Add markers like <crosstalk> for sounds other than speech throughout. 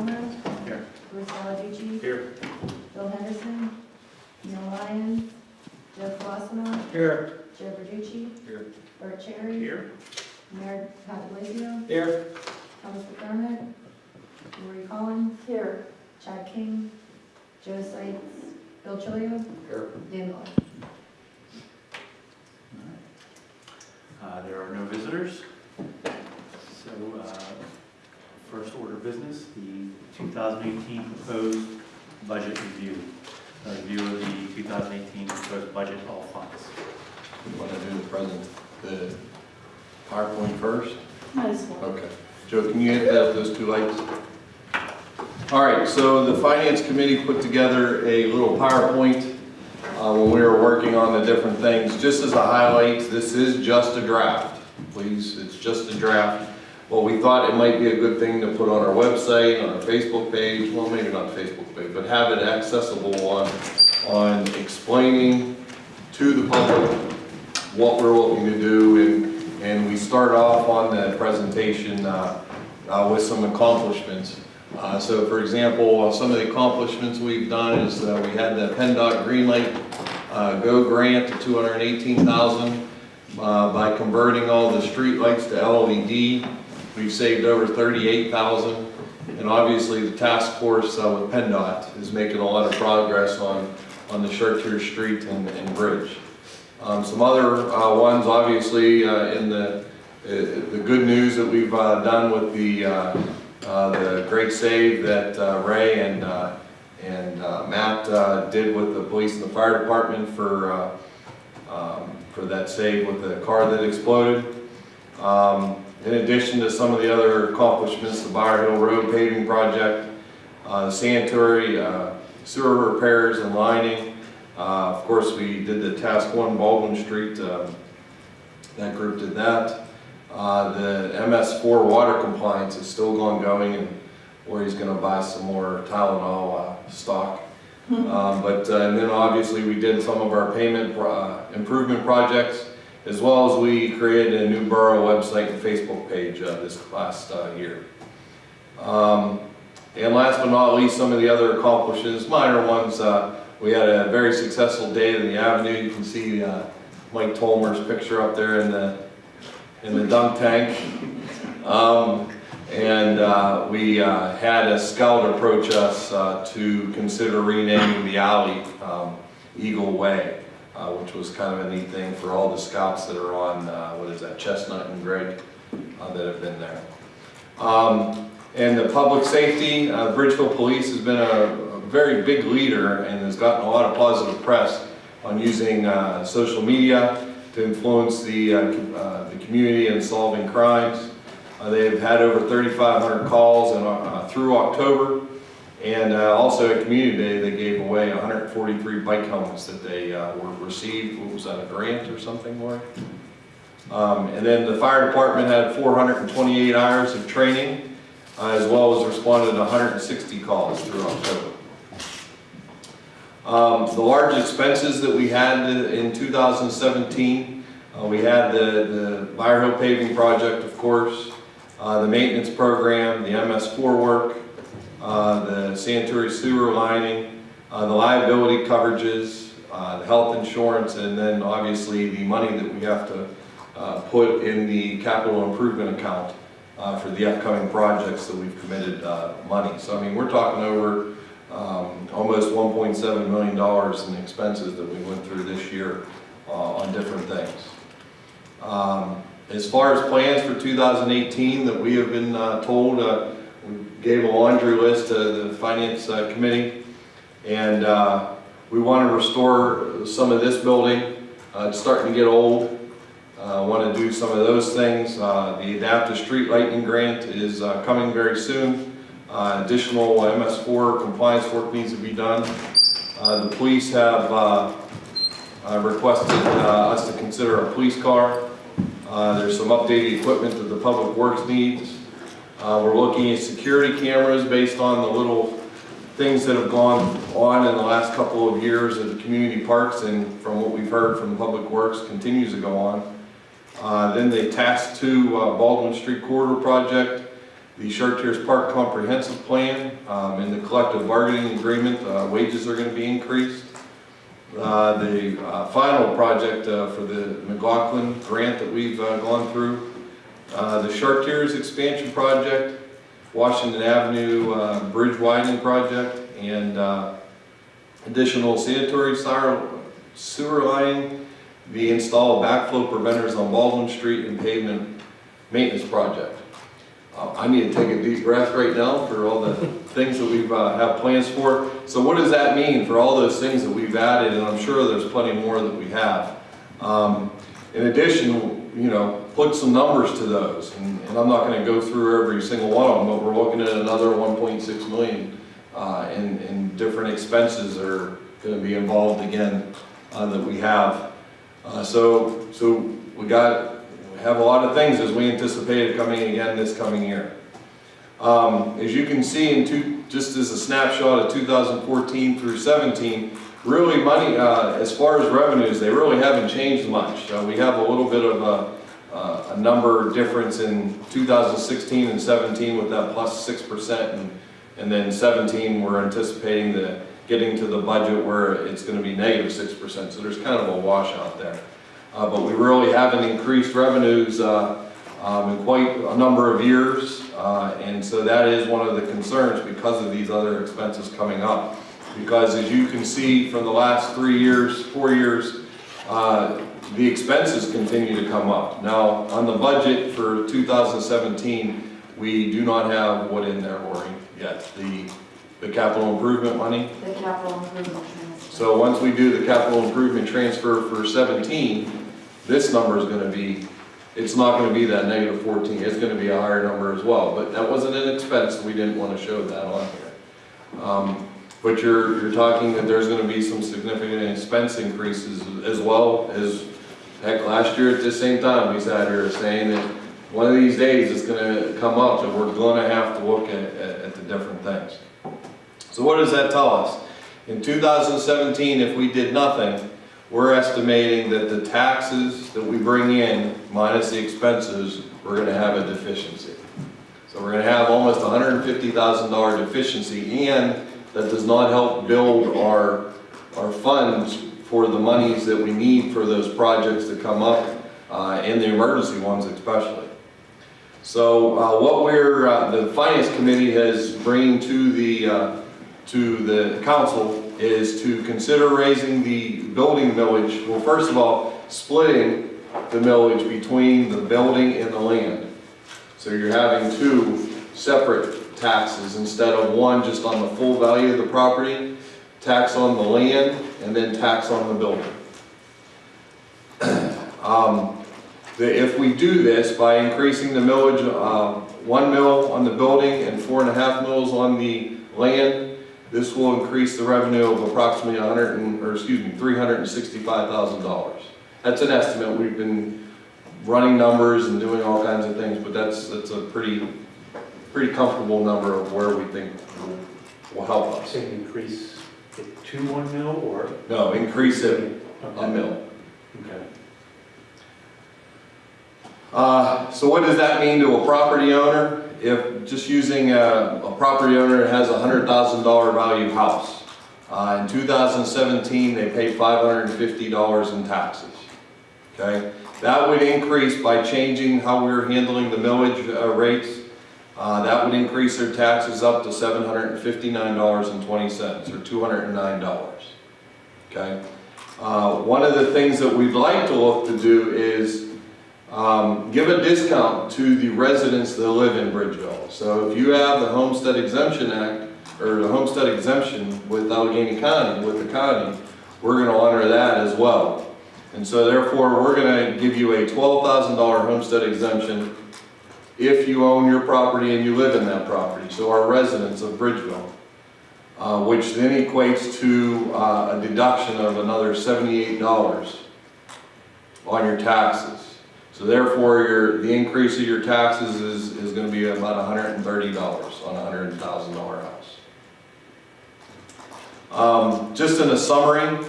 Palmer. Here. Bruce Valentucci. Here. Bill Henderson. Neil Ryan. Joe Colosimo. Here. Joe Verducci. Here. Bert Cherry. Here. Mayor Patilizio. Here. Thomas McDermott. Lori Collins. Here. Chad King. Joe Sykes. Bill Chilio. Here. Dan Vaughn. Uh, There are no visitors. So, uh, first order of business, the 2018 proposed budget review. A Review of the 2018 proposed budget, all funds. Want to do the present, the PowerPoint first? Might as well. Okay. Joe, can you hit that, those two lights? All right, so the Finance Committee put together a little PowerPoint uh, when we were working on the different things. Just as a highlight, this is just a draft, please, it's just a draft. Well, we thought it might be a good thing to put on our website, on our Facebook page, well, maybe not Facebook page, but have it accessible on, on explaining to the public what we're looking to do, and, and we start off on the presentation uh, uh, with some accomplishments. Uh, So for example, uh, some of the accomplishments we've done is we had the PennDOT Greenlight uh, Go grant to 218000 uh, By converting all the street lights to LED, we've saved over 38000 And obviously, the task force uh, with PennDOT is making a lot of progress on, on the Chartier Street and, and Bridge. Um, Some other uh, ones, obviously, uh, in the, uh, the good news that we've uh, done with the, uh, the great save that Ray and, and Matt did with the police and the fire department for, um, for that save with the car that exploded. Um, In addition to some of the other accomplishments, the Bower Hill Road paving project, uh, the sanitary uh, sewer repairs and lining, uh, Of course, we did the task one Baldwin Street, um, that group did that. Uh, The MS4 water compliance is still ongoing and where he's gonna buy some more Tylenol uh, stock. Um, But, uh, and then obviously, we did some of our payment pro- uh, improvement projects, as well as we created a new borough website and Facebook page uh, this last uh, year. Um, And last but not least, some of the other accomplishments, minor ones, uh, we had a very successful day in the avenue. You can see uh, Mike Tolmer's picture up there in the, in the dunk tank. Um, And uh, we uh, had a scout approach us to consider renaming the alley um, Eagle Way, uh, which was kind of a neat thing for all the scouts that are on, uh, what is that, Chestnut and Greg, uh, that have been there. Um, And the public safety, uh, Bridgeville Police has been a a very big leader and has gotten a lot of positive press on using uh, social media to influence the, uh, the community in solving crimes. They've had over 3,500 calls in, through October. And uh, also at Community Day, they gave away 143 bike helmets that they uh, were received. What was that, a grant or something, Lori? Um, And then the fire department had 428 hours of training, uh, as well as responded to 160 calls through October. Um, The large expenses that we had in 2017, uh, we had the the Hill paving project, of course, uh, the maintenance program, the MS4 work, uh, the sanitary sewer lining, uh, the liability coverages, uh, the health insurance, and then obviously the money that we have to uh, put in the capital improvement account uh, for the upcoming projects that we've committed money. So I mean, we're talking over um, almost $1.7 million in expenses that we went through this year on different things. Um, As far as plans for 2018 that we have been uh, told, uh, gave a laundry list to the Finance uh, Committee, and uh, we want to restore some of this building. Uh, It's starting to get old. Uh, Want to do some of those things. Uh, The Adaptive Street Lighting Grant is coming very soon. Additional MS4 compliance work needs to be done. The police have requested us to consider a police car. There's some updated equipment that the Public Works needs. Uh, We're looking at security cameras based on the little things that have gone on in the last couple of years at the community parks and from what we've heard from Public Works continues to go on. Uh, Then the Task Two uh, Baldwin Street Corridor Project, the Chartiers Park Comprehensive Plan, um, in the collective bargaining agreement, uh, wages are gonna be increased. Uh, the, uh, final project, uh, for the McLaughlin grant that we've, gone through. Uh, the Chartiers expansion project, Washington Avenue, uh, bridge widening project, and, uh, additional sanitary sewer, lining, the install of backflow preventers on Baldwin Street and pavement maintenance project. Uh, I need to take a deep breath right now for all the <laughs> things that we've, uh, have plans for. So what does that mean for all those things that we've added, and I'm sure there's plenty more that we have. Um, in addition, you know, put some numbers to those, and, and I'm not gonna go through every single one of them, but we're looking at another one point six million, uh, in, in different expenses that are gonna be involved again, uh, that we have. Uh, so, so we got, we have a lot of things as we anticipated coming again this coming year. Um, as you can see in two, just as a snapshot of 2014 through 17, really money, uh, as far as revenues, they really haven't changed much. Uh, we have a little bit of a, uh, a number difference in 2016 and 17 with that plus 6%, and, and then 17, we're anticipating the, getting to the budget where it's gonna be negative 6%, so there's kind of a washout there. Uh, but we really haven't increased revenues, uh, um, in quite a number of years, uh, and so that is one of the concerns because of these other expenses coming up. Because as you can see from the last three years, four years, uh, the expenses continue to come up. Now, on the budget for 2017, we do not have what in there, Maureen, yet, the, the capital improvement money. The capital improvement transfer. So once we do the capital improvement transfer for 17, this number is gonna be, it's not gonna be that negative 14, it's gonna be a higher number as well. But that wasn't an expense, we didn't wanna show that on here. Um, But you're, you're talking that there's gonna be some significant expense increases as well as, heck, last year at the same time, we sat here saying that one of these days it's gonna come up and we're gonna have to look at, at, at the different things. So what does that tell us? In 2017, if we did nothing, we're estimating that the taxes that we bring in minus the expenses, we're gonna have a deficiency. So we're gonna have almost $150,000 deficiency and that does not help build our, our funds for the monies that we need for those projects to come up, uh, and the emergency ones especially. So uh, what we're, uh, the finance committee has bringing to the, uh, to the council is to consider raising the building millage, well, first of all, splitting the millage between the building and the land. So you're having two separate taxes instead of one just on the full value of the property, tax on the land, and then tax on the building. <clears throat> Um, that if we do this by increasing the millage, uh, one mill on the building and four and a half mills on the land, this will increase the revenue of approximately a hundred and, or excuse me, three hundred and sixty-five thousand dollars. That's an estimate, we've been running numbers and doing all kinds of things, but that's, that's a pretty, pretty comfortable number of where we think will, will help us. Say increase it to one mil or? No, increase it a mill. Okay. Uh, So what does that mean to a property owner? If, just using a, a property owner that has a hundred thousand dollar value house. Uh, in two thousand seventeen, they paid five hundred and fifty dollars in taxes. Okay? That would increase by changing how we're handling the millage uh, rates. Uh, that would increase their taxes up to seven hundred and fifty-nine dollars and twenty cents, or two hundred and nine dollars. Okay? Uh, one of the things that we'd like to look to do is um, give a discount to the residents that live in Bridgeville. So if you have the Homestead Exemption Act, or the Homestead Exemption with Allegheny County, with the county, we're gonna honor that as well. And so therefore, we're gonna give you a twelve thousand dollar homestead exemption if you own your property and you live in that property, so our residents of Bridgeville. Uh, which then equates to, uh, a deduction of another seventy-eight dollars on your taxes. So therefore, your, the increase of your taxes is, is gonna be about hundred and thirty dollars on a hundred thousand dollar house. Um, just in a summary,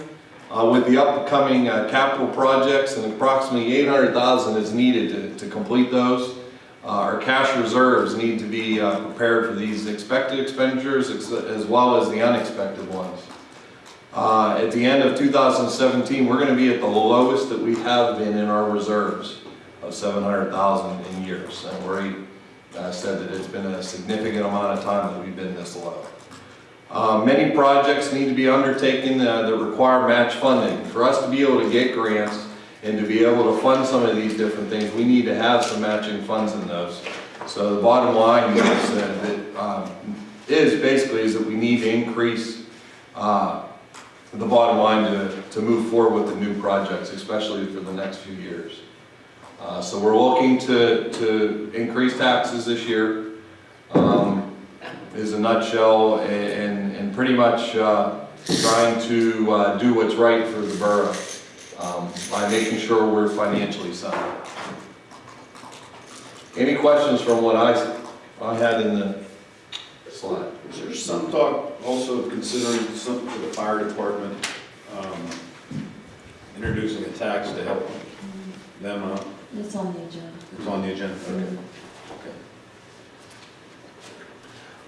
uh, with the upcoming, uh, capital projects and approximately eight hundred thousand is needed to, to complete those. Uh, our cash reserves need to be uh, prepared for these expected expenditures ex- as well as the unexpected ones. Uh, At the end of 2017, we're going to be at the lowest that we have been in our reserves of 700,000 in years. And uh, said that it's been a significant amount of time that we've been this low. Uh, Many projects need to be undertaken uh, that require match funding. For us to be able to get grants and to be able to fund some of these different things, we need to have some matching funds in those. So the bottom line is that, that, um, is basically is that we need to increase uh, the bottom line to, to move forward with the new projects, especially for the next few years. Uh, So we're looking to, to increase taxes this year, um, is a nutshell, a- and, and pretty much uh, trying to uh, do what's right for the borough um, by making sure we're financially sound. Any questions from what I, I had in the slide? Is there some talk also of considering something for the fire department, um, introducing a tax to help them out? It's on the agenda. It's on the agenda, okay. Okay.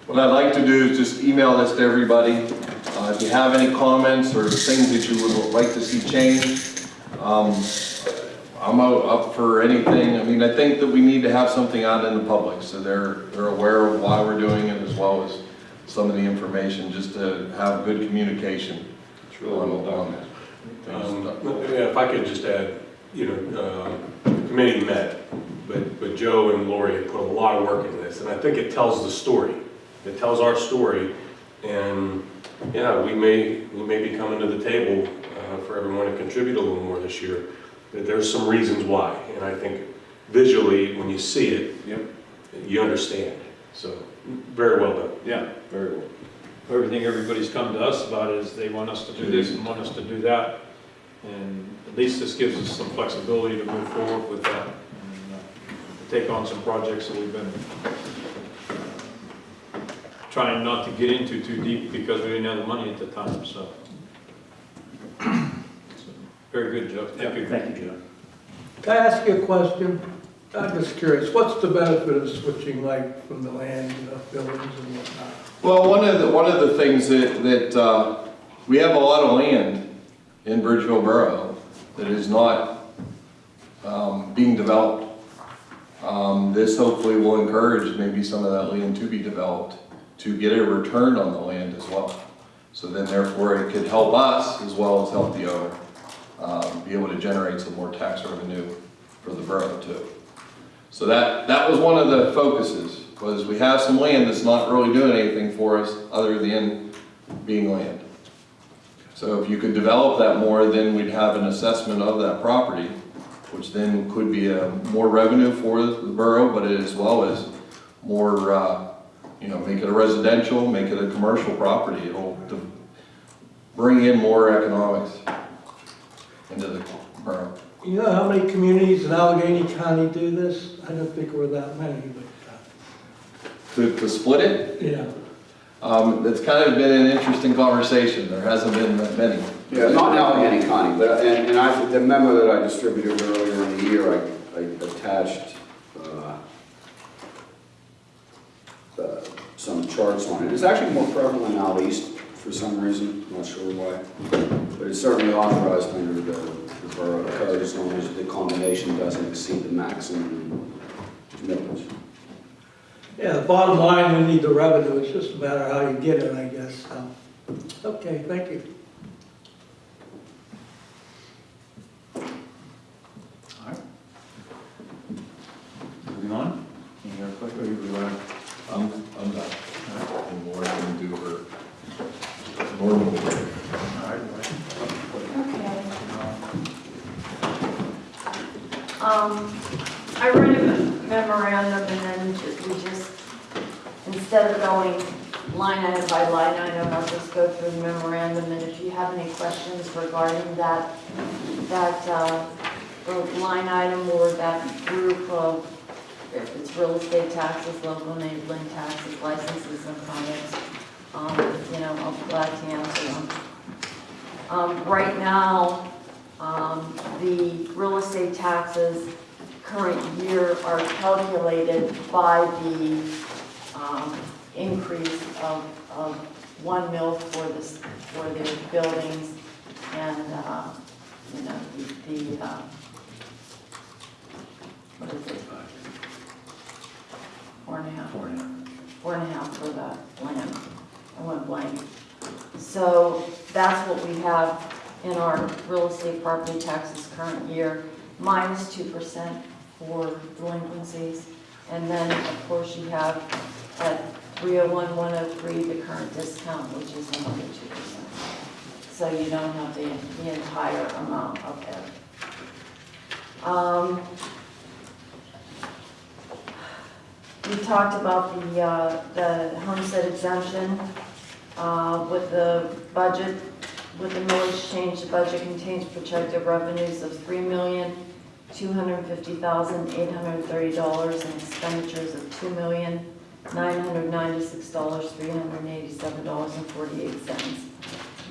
What I'd like to do is just email this to everybody. Uh, If you have any comments or things that you would like to see changed, um, I'm up for anything. I mean, I think that we need to have something out in the public, so they're, they're aware of why we're doing it as well as some of the information, just to have good communication. It's really well done. Um, yeah, If I could just add, you know, uh, the committee met, but, but Joe and Lori have put a lot of work into this, and I think it tells the story. It tells our story, and, yeah, we may, we may be coming to the table uh, for everyone to contribute a little more this year. But There's some reasons why, and I think visually, when you see it, Yep, you understand. So, very well done. yeah, very well. Everything everybody's come to us about is they want us to do this and want us to do that. And at least this gives us some flexibility to move forward with that and uh, take on some projects that we've been trying not to get into too deep because we didn't have the money at the time, so. So, Very good, Joe. Thank you. Thank you, Joe. Can I ask you a question? I'm just curious, what's the benefit of switching light from the land to the buildings and whatnot? Well, one of the, one of the things that, that, uh, we have a lot of land in Bridgeville Borough that is not, um, being developed. Um, this hopefully will encourage maybe some of that land to be developed, to get a return on the land as well. So then therefore it could help us as well as help the owner, um, be able to generate some more tax revenue for the borough too. So that, that was one of the focuses, was we have some land that's not really doing anything for us other than being land. So if you could develop that more, then we'd have an assessment of that property, which then could be a more revenue for the borough, but as well as more, uh, you know, make it a residential, make it a commercial property. It'll de- bring in more economics into the borough. You know how many communities in Allegheny County do this? I don't think we're that many, but, To, to split it, uh, yeah. Um, it's kind of been an interesting conversation, there hasn't been that many. Yeah, not in Allegheny County, but, and, and I, the memo that I distributed earlier in the year, I, I attached, uh, uh, some charts on it. It's actually more prevalent out east for some reason, I'm not sure why. But it's certainly authorized under the, the borough code as long as the combination doesn't exceed the maximum millage. Yeah, the bottom line, we need the revenue, it's just a matter of how you get it, I guess, so. Okay, thank you. All right. Moving on. Any other questions? I'm, I'm done. And Laura can do her normal work. Okay. Um, I read a memorandum and then we just, instead of going line item by line item, I'll just go through the memorandum and if you have any questions regarding that, that, uh, line item or that group of, it's real estate taxes, local enabling taxes, licenses and permits, um, you know, be glad to answer them. Um, right now, um, the real estate taxes current year are calculated by the um, increase of, of one mil for this, for the buildings and, uh, you know, the, the, uh, what is it? Four and a half Four and a half. four and a half for the land. I went blank. So that's what we have in our real estate property taxes current year, minus minus two percent for delinquencies. And then, of course, you have at 301, 103, the current discount, which is another two percent. So you don't have the, the entire amount up there. Um, We talked about the, uh, the homestead exemption, uh, with the budget, with the millage change, the budget contains projected revenues of three million, two hundred fifty thousand, eight hundred thirty dollars, and expenditures of two million, nine hundred ninety-six dollars, three hundred eighty-seven dollars and forty-eight cents.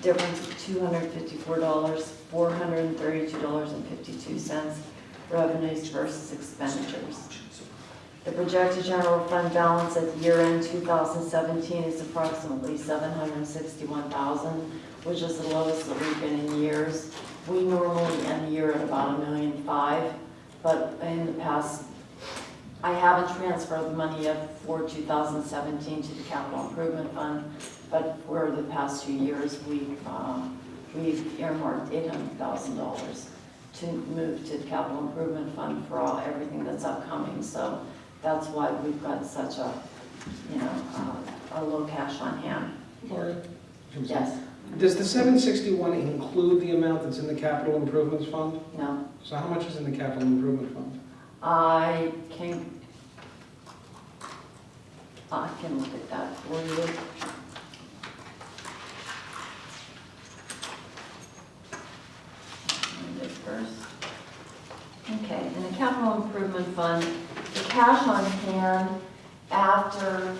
Difference of two hundred fifty-four dollars, four hundred thirty-two dollars and fifty-two cents, revenues versus expenditures. The projected general fund balance at year end 2017 is approximately 761,000, which is the lowest that we've been in years. We normally end the year at about a million five, but in the past, I haven't transferred the money yet for 2017 to the capital improvement fund, but for the past few years, we've, uh, we've earmarked $800,000 to move to the capital improvement fund for all, everything that's upcoming, so that's why we've got such a, you know, uh, a low cash on hand. Lori? Yes, Does the 761 include the amount that's in the capital improvements fund? no, So how much is in the capital improvement fund? I can, I can look at that for you. First. Okay, in the capital improvement fund, the cash on hand after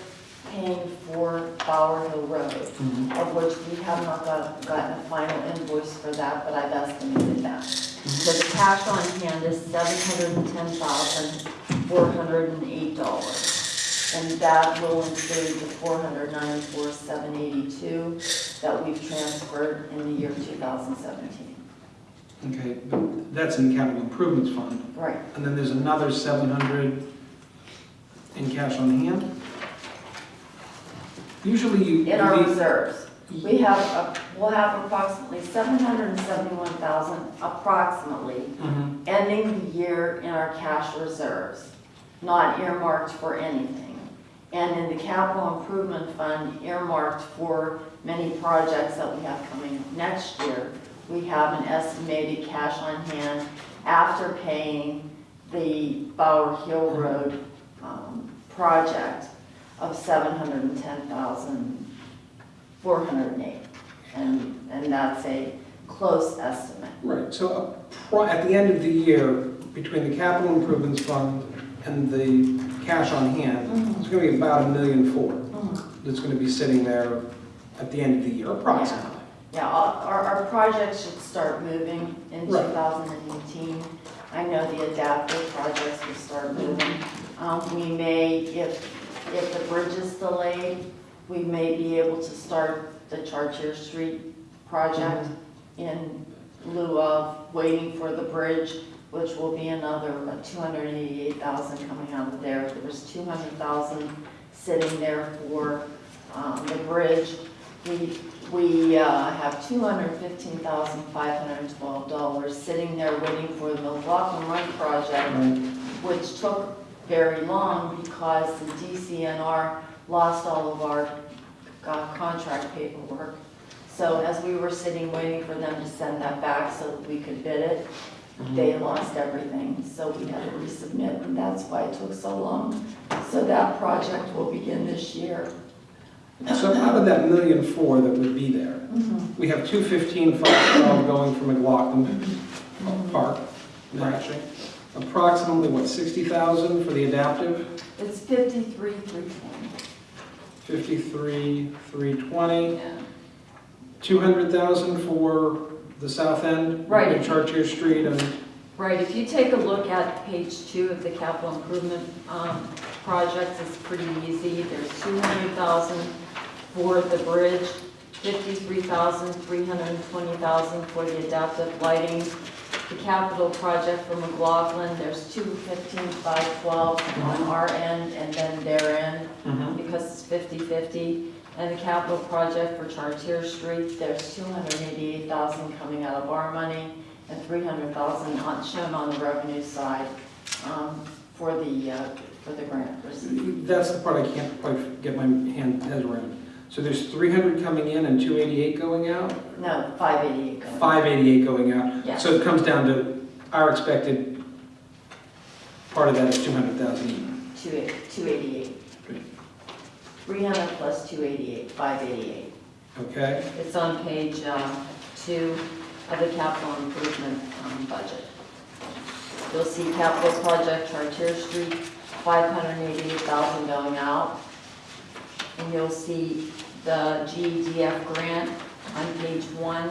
paying for Bower Hill Road, mm-hmm. of which we have not got, gotten a final invoice for that, but I've estimated that. So the cash on hand is seven hundred and ten thousand, four hundred and eight dollars. And that will include the four hundred ninety-four, seven eighty-two that we've transferred in the year two thousand seventeen. Okay, but that's in the capital improvements fund. Right, And then there's another 700 in cash on hand? Usually you... in our leave- reserves. We have, a- we'll have approximately seven hundred and seventy-one thousand approximately Mhm. ending the year in our cash reserves, not earmarked for anything. And in the capital improvement fund earmarked for many projects that we have coming next year, we have an estimated cash on hand after paying the Bower Hill Road um, project of seven hundred and ten thousand, four hundred and eight. And, and that's a close estimate. Right, so at the end of the year, between the capital improvements fund and the cash on hand, it's going to be about a million four that's going to be sitting there at the end of the year, approximately. Yeah, our, our project should start moving in Right. 2018. I know the adaptive projects will start moving. Um, we may, if, if the bridge is delayed, we may be able to start the Chartier Street project in lieu of waiting for the bridge, which will be another two hundred and eighty-eight thousand coming out of there. There was two hundred thousand sitting there for, um, the bridge. We, we, uh, have two hundred fifteen thousand five hundred and twelve dollars sitting there waiting for the McLaughlin Run project, which took very long because the DCNR lost all of our uh, contract paperwork. So as we were sitting waiting for them to send that back so that we could bid it, they lost everything, so we had to resubmit, and that's why it took so long. So that project will begin this year. So out of that million four that would be there, we have two fifteen five twelve going from McLaughlin Park, matching. Approximately, what, sixty thousand for the adaptive, It's fifty-three, three twenty. fifty-three, three twenty, Yeah. two hundred thousand for the south end? Right. Chartier Street and Right, if you take a look at page two of the capital improvement um, projects, it's pretty easy. There's 200,000 for the bridge, 53,000, 320,000 for the adaptive lighting. The capital project for McLaughlin, there's 215, 512 on our end and then their end because it's 50/50. And the capital project for Chartier Street, there's 288,000 coming out of our money and 300,000 on, shown on the revenue side um, for the, uh, for the grant. That's the part I can't quite get my hand, head around. So there's 300 coming in and 288 going out? No, 588 going. 588 going out? Yeah. So it comes down to our expected, part of that is 200,000. Two 288. 300 plus 288, 588. Okay? It's on page uh, two of the capital improvement um, budget. You'll see capital project Chartier Street, 588,000 going out. And you'll see the GEDF grant on page one,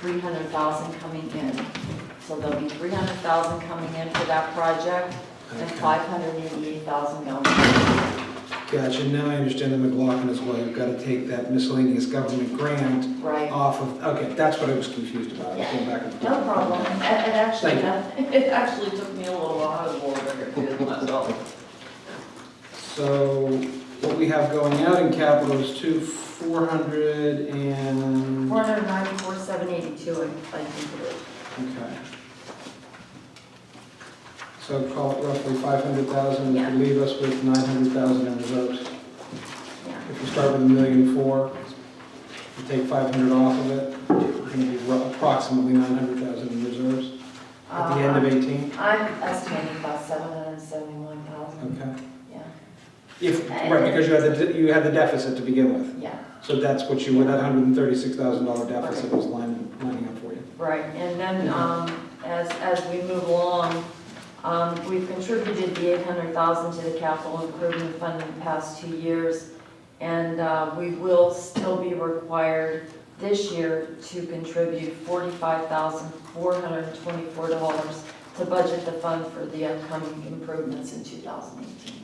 300,000 coming in. So there'll be 300,000 coming in for that project and Okay. 588,000 going out. Gotcha, now I understand the McLaughlin as well, you've got to take that miscellaneous government grant Right? off of, okay, that's what I was confused about, I was going back and forth. No problem. It it actually, Thank <laughs> it actually took me a little while to go over here too myself. So what we have going out in capital is two, four hundred and, Four hundred ninety-four, seven eighty-two, I I think it is. okay. So call it roughly five hundred thousand, which would leave us with nine hundred thousand in reserves. Yeah. If you start with a million four, you take five hundred off of it, you're gonna be approximately nine hundred thousand in reserves at the end of Uh, eighteen. I'm estimating about seven hundred and seventy-one thousand, Okay. If, right, because you had the, you had the deficit to begin with. yeah, So that's what you, want that hundred and thirty-six thousand dollar deficit was lining, lining up for you. right. And then, um, as, as we move along, um, we've contributed the eight hundred thousand to the capital improvement fund in the past two years. And, uh, we will still be required this year to contribute forty-five thousand, four hundred and twenty-four dollars to budget the fund for the upcoming improvements in two thousand eighteen.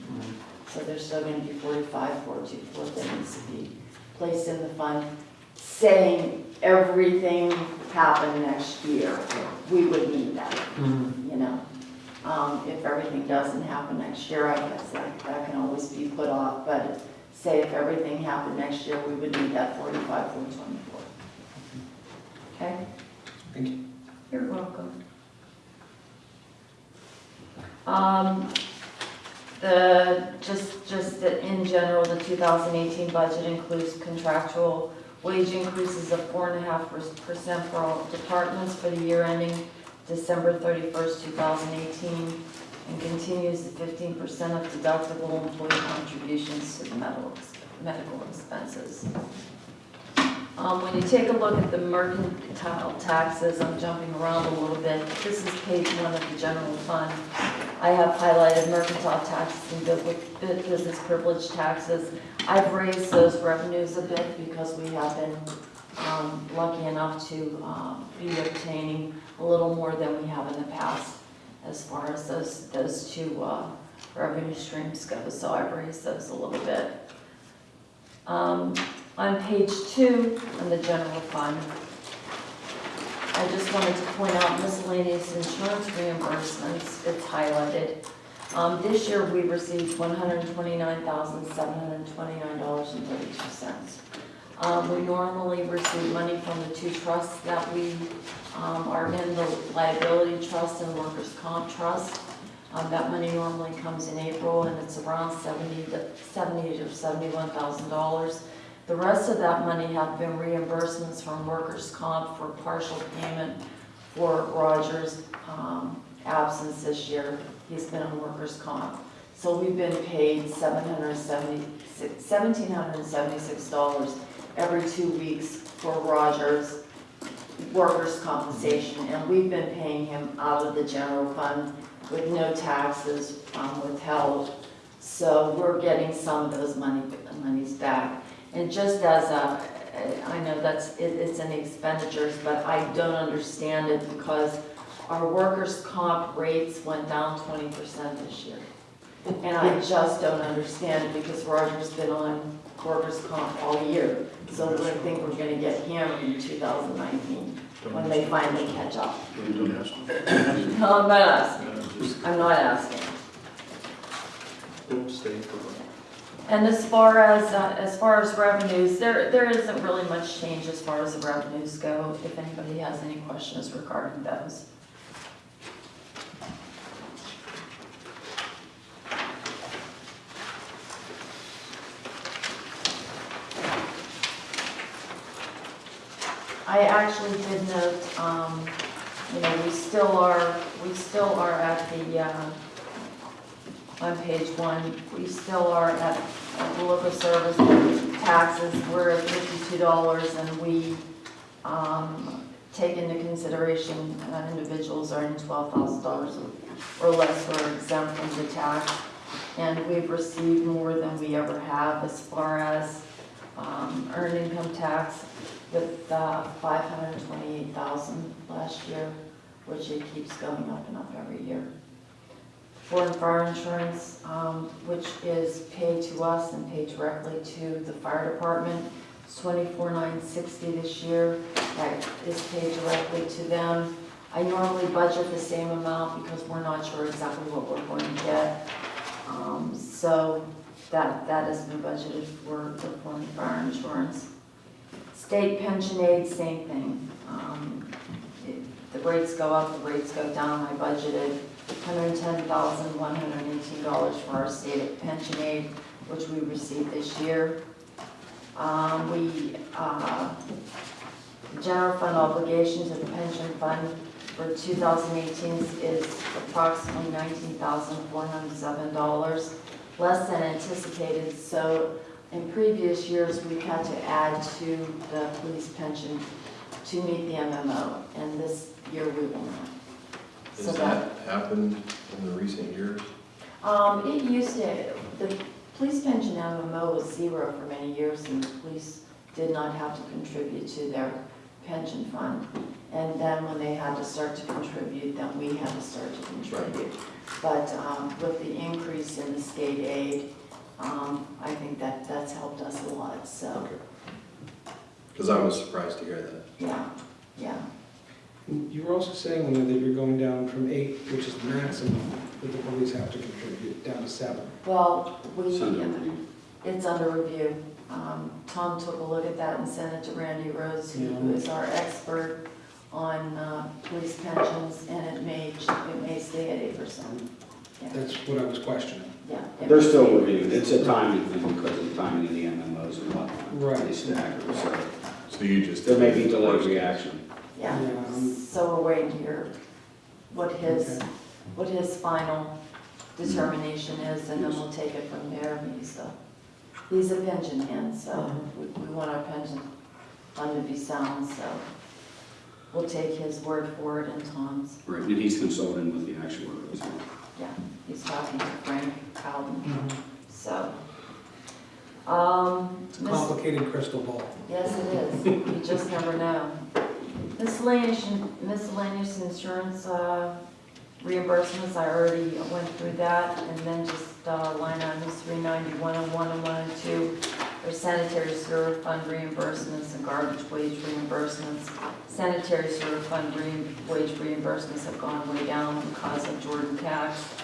So there's still gonna be forty-five, four two four that needs to be placed in the fund, saying everything happened next year. We would need that, you know? Um, if everything doesn't happen next year, I guess that, that can always be put off, but say if everything happened next year, we would need that forty-five, four twenty-four. Okay? Thank you. You're welcome. Um, the, just, just in general, the 2018 budget includes contractual wage increases of 4.5% for all departments for the year ending December 31st, 2018, and continues the 15% of deductible employee contributions to the medical, medical expenses. Um, when you take a look at the mercantile taxes, I'm jumping around a little bit. This is page one of the general fund. I have highlighted mercantile taxes and bu- bu- business privilege taxes. I've raised those revenues a bit because we have been, um, lucky enough to, um, be obtaining a little more than we have in the past as far as those, those two, uh, revenue streams go, so I've raised those a little bit. Um, on page two, on the general fund, I just wanted to point out miscellaneous insurance reimbursements, it's highlighted. Um, this year, we received one hundred and twenty-nine thousand, seven hundred and twenty-nine dollars and thirty-two cents. Um, we normally receive money from the two trusts that we, um, are in, the liability trust and workers' comp trust. Um, that money normally comes in April, and it's around seventy to, seventy to seventy-one thousand dollars. The rest of that money have been reimbursements from workers' comp for partial payment for Roger's um, absence this year. He's been on workers' comp. So we've been paid $1,776 every two weeks for Roger's workers' compensation. And we've been paying him out of the general fund with no taxes um, withheld. So we're getting some of those money, monies back. And just as a, uh, I know that's, it- it's an expenditures, but I don't understand it because our workers' comp rates went down twenty percent this year. And I just don't understand it because Roger's been on workers' comp all year. So I think we're gonna get hammered in two thousand nineteen when they finally catch up. No, I'm not asking. I'm not asking. And as far as, uh, as far as revenues, there, there isn't really much change as far as the revenues go, if anybody has any questions regarding those. I actually did note, um, you know, we still are, we still are at the, uh, on page one, we still are at, the local service taxes, we're at fifty-two dollars, and we, um, take into consideration, that individuals earning twelve thousand dollars or less are exempt from the tax. And we've received more than we ever have as far as, um, earned income tax with, uh, five hundred and twenty-eight thousand last year, which it keeps going up and up every year foreign fire insurance, um, which is paid to us and paid directly to the fire department. It's twenty-four nine sixty this year, that is paid directly to them. I normally budget the same amount because we're not sure exactly what we're going to get. Um, so that, that has been budgeted for the foreign fire insurance. State pension aid, same thing. Um, it- The rates go up, the rates go down, I budgeted $110,118 for our state pension aid, which we received this year. Um, We, uh, the general fund obligation to the pension fund for 2018 is approximately $19,407, less than anticipated. So in previous years, we've had to add to the police pension to meet the MMO, and this year we will not. So Has that happened in the recent years? Um, it used to, the police pension MMO was zero for many years, and the police did not have to contribute to their pension fund. And then when they had to start to contribute, then we had to start to contribute. But, um, with the increase in the state aid, um, I think that, that's helped us a lot, so, Because I was surprised to hear that. yeah, yeah. You were also saying that you're going down from eight, which is the maximum that the police have to contribute, down to seven. Well, we, Send it to. It's under review. Um, Tom took a look at that and sent it to Randy Rhodes, who is our expert on uh, police pensions, and it may, it may stay at eight percent. That's what I was questioning. Yeah. They're still stay at reviewing, it's a timing thing because of the timing of the MMOs and whatnot. Right. They stagger, so So you just. there may be delayed reaction. Yeah, Yeah, um, so we're waiting to hear what his, Okay. what his final determination is, and then we'll take it from there. He's a, he's a pension man, so we, we want our pension fund to be sound, so we'll take his word for it and Tom's. Right, and he's consulting with the actuaries. Yeah, he's talking to Frank Cowden, so. Um, It's a Miss- complicated crystal ball. Yes, it is. You just never know. Miscellaneous, miscellaneous insurance uh, reimbursements, I already went through that. And then just uh, line items 391 and 1 and 1 and 2 are sanitary sewer fund reimbursements and garbage wage reimbursements. Sanitary sewer fund re- wage reimbursements have gone way down because of Jordan tax.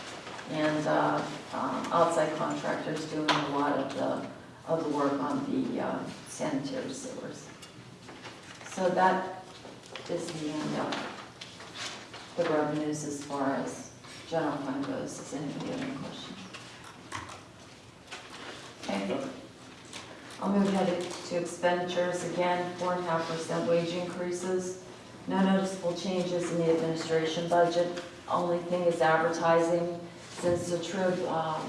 And uh, um, outside contractors doing a lot of the of the work on the uh, sanitary sewers. So that is the end of the revenues as far as general fund goes. Does anybody have any questions? Okay. I'll move ahead to expenditures again, four and a half percent wage increases. No noticeable changes in the administration budget. Only thing is advertising. Since the TRIB um,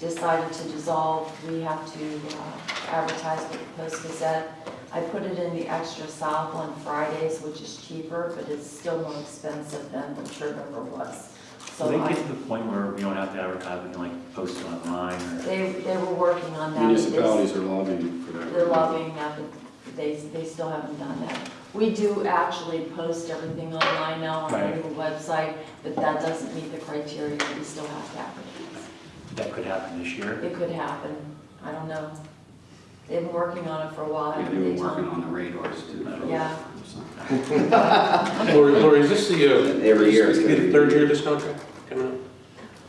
decided to dissolve, we have to uh, advertise with the Post Gazette. I put it in the Extra South on Fridays, which is cheaper, but it's still more expensive than the Trib ever was. So So they I, get to the point where we don't have to advertise, we can like post it online or. they, they were working on that. but Municipalities are lobbying for that. They're lobbying that, but they, they still haven't done that. We do actually post everything online now on our Right. new website, but that doesn't meet the criteria, we still have to advertise. That could happen this year. It could happen, I don't know. They've been working on it for a while, Yeah, haven't they they, were working on the radars too. for- Yeah. <laughs> Lori, Lori, is this the, uh, Every year it's gonna the be- third year of this contract coming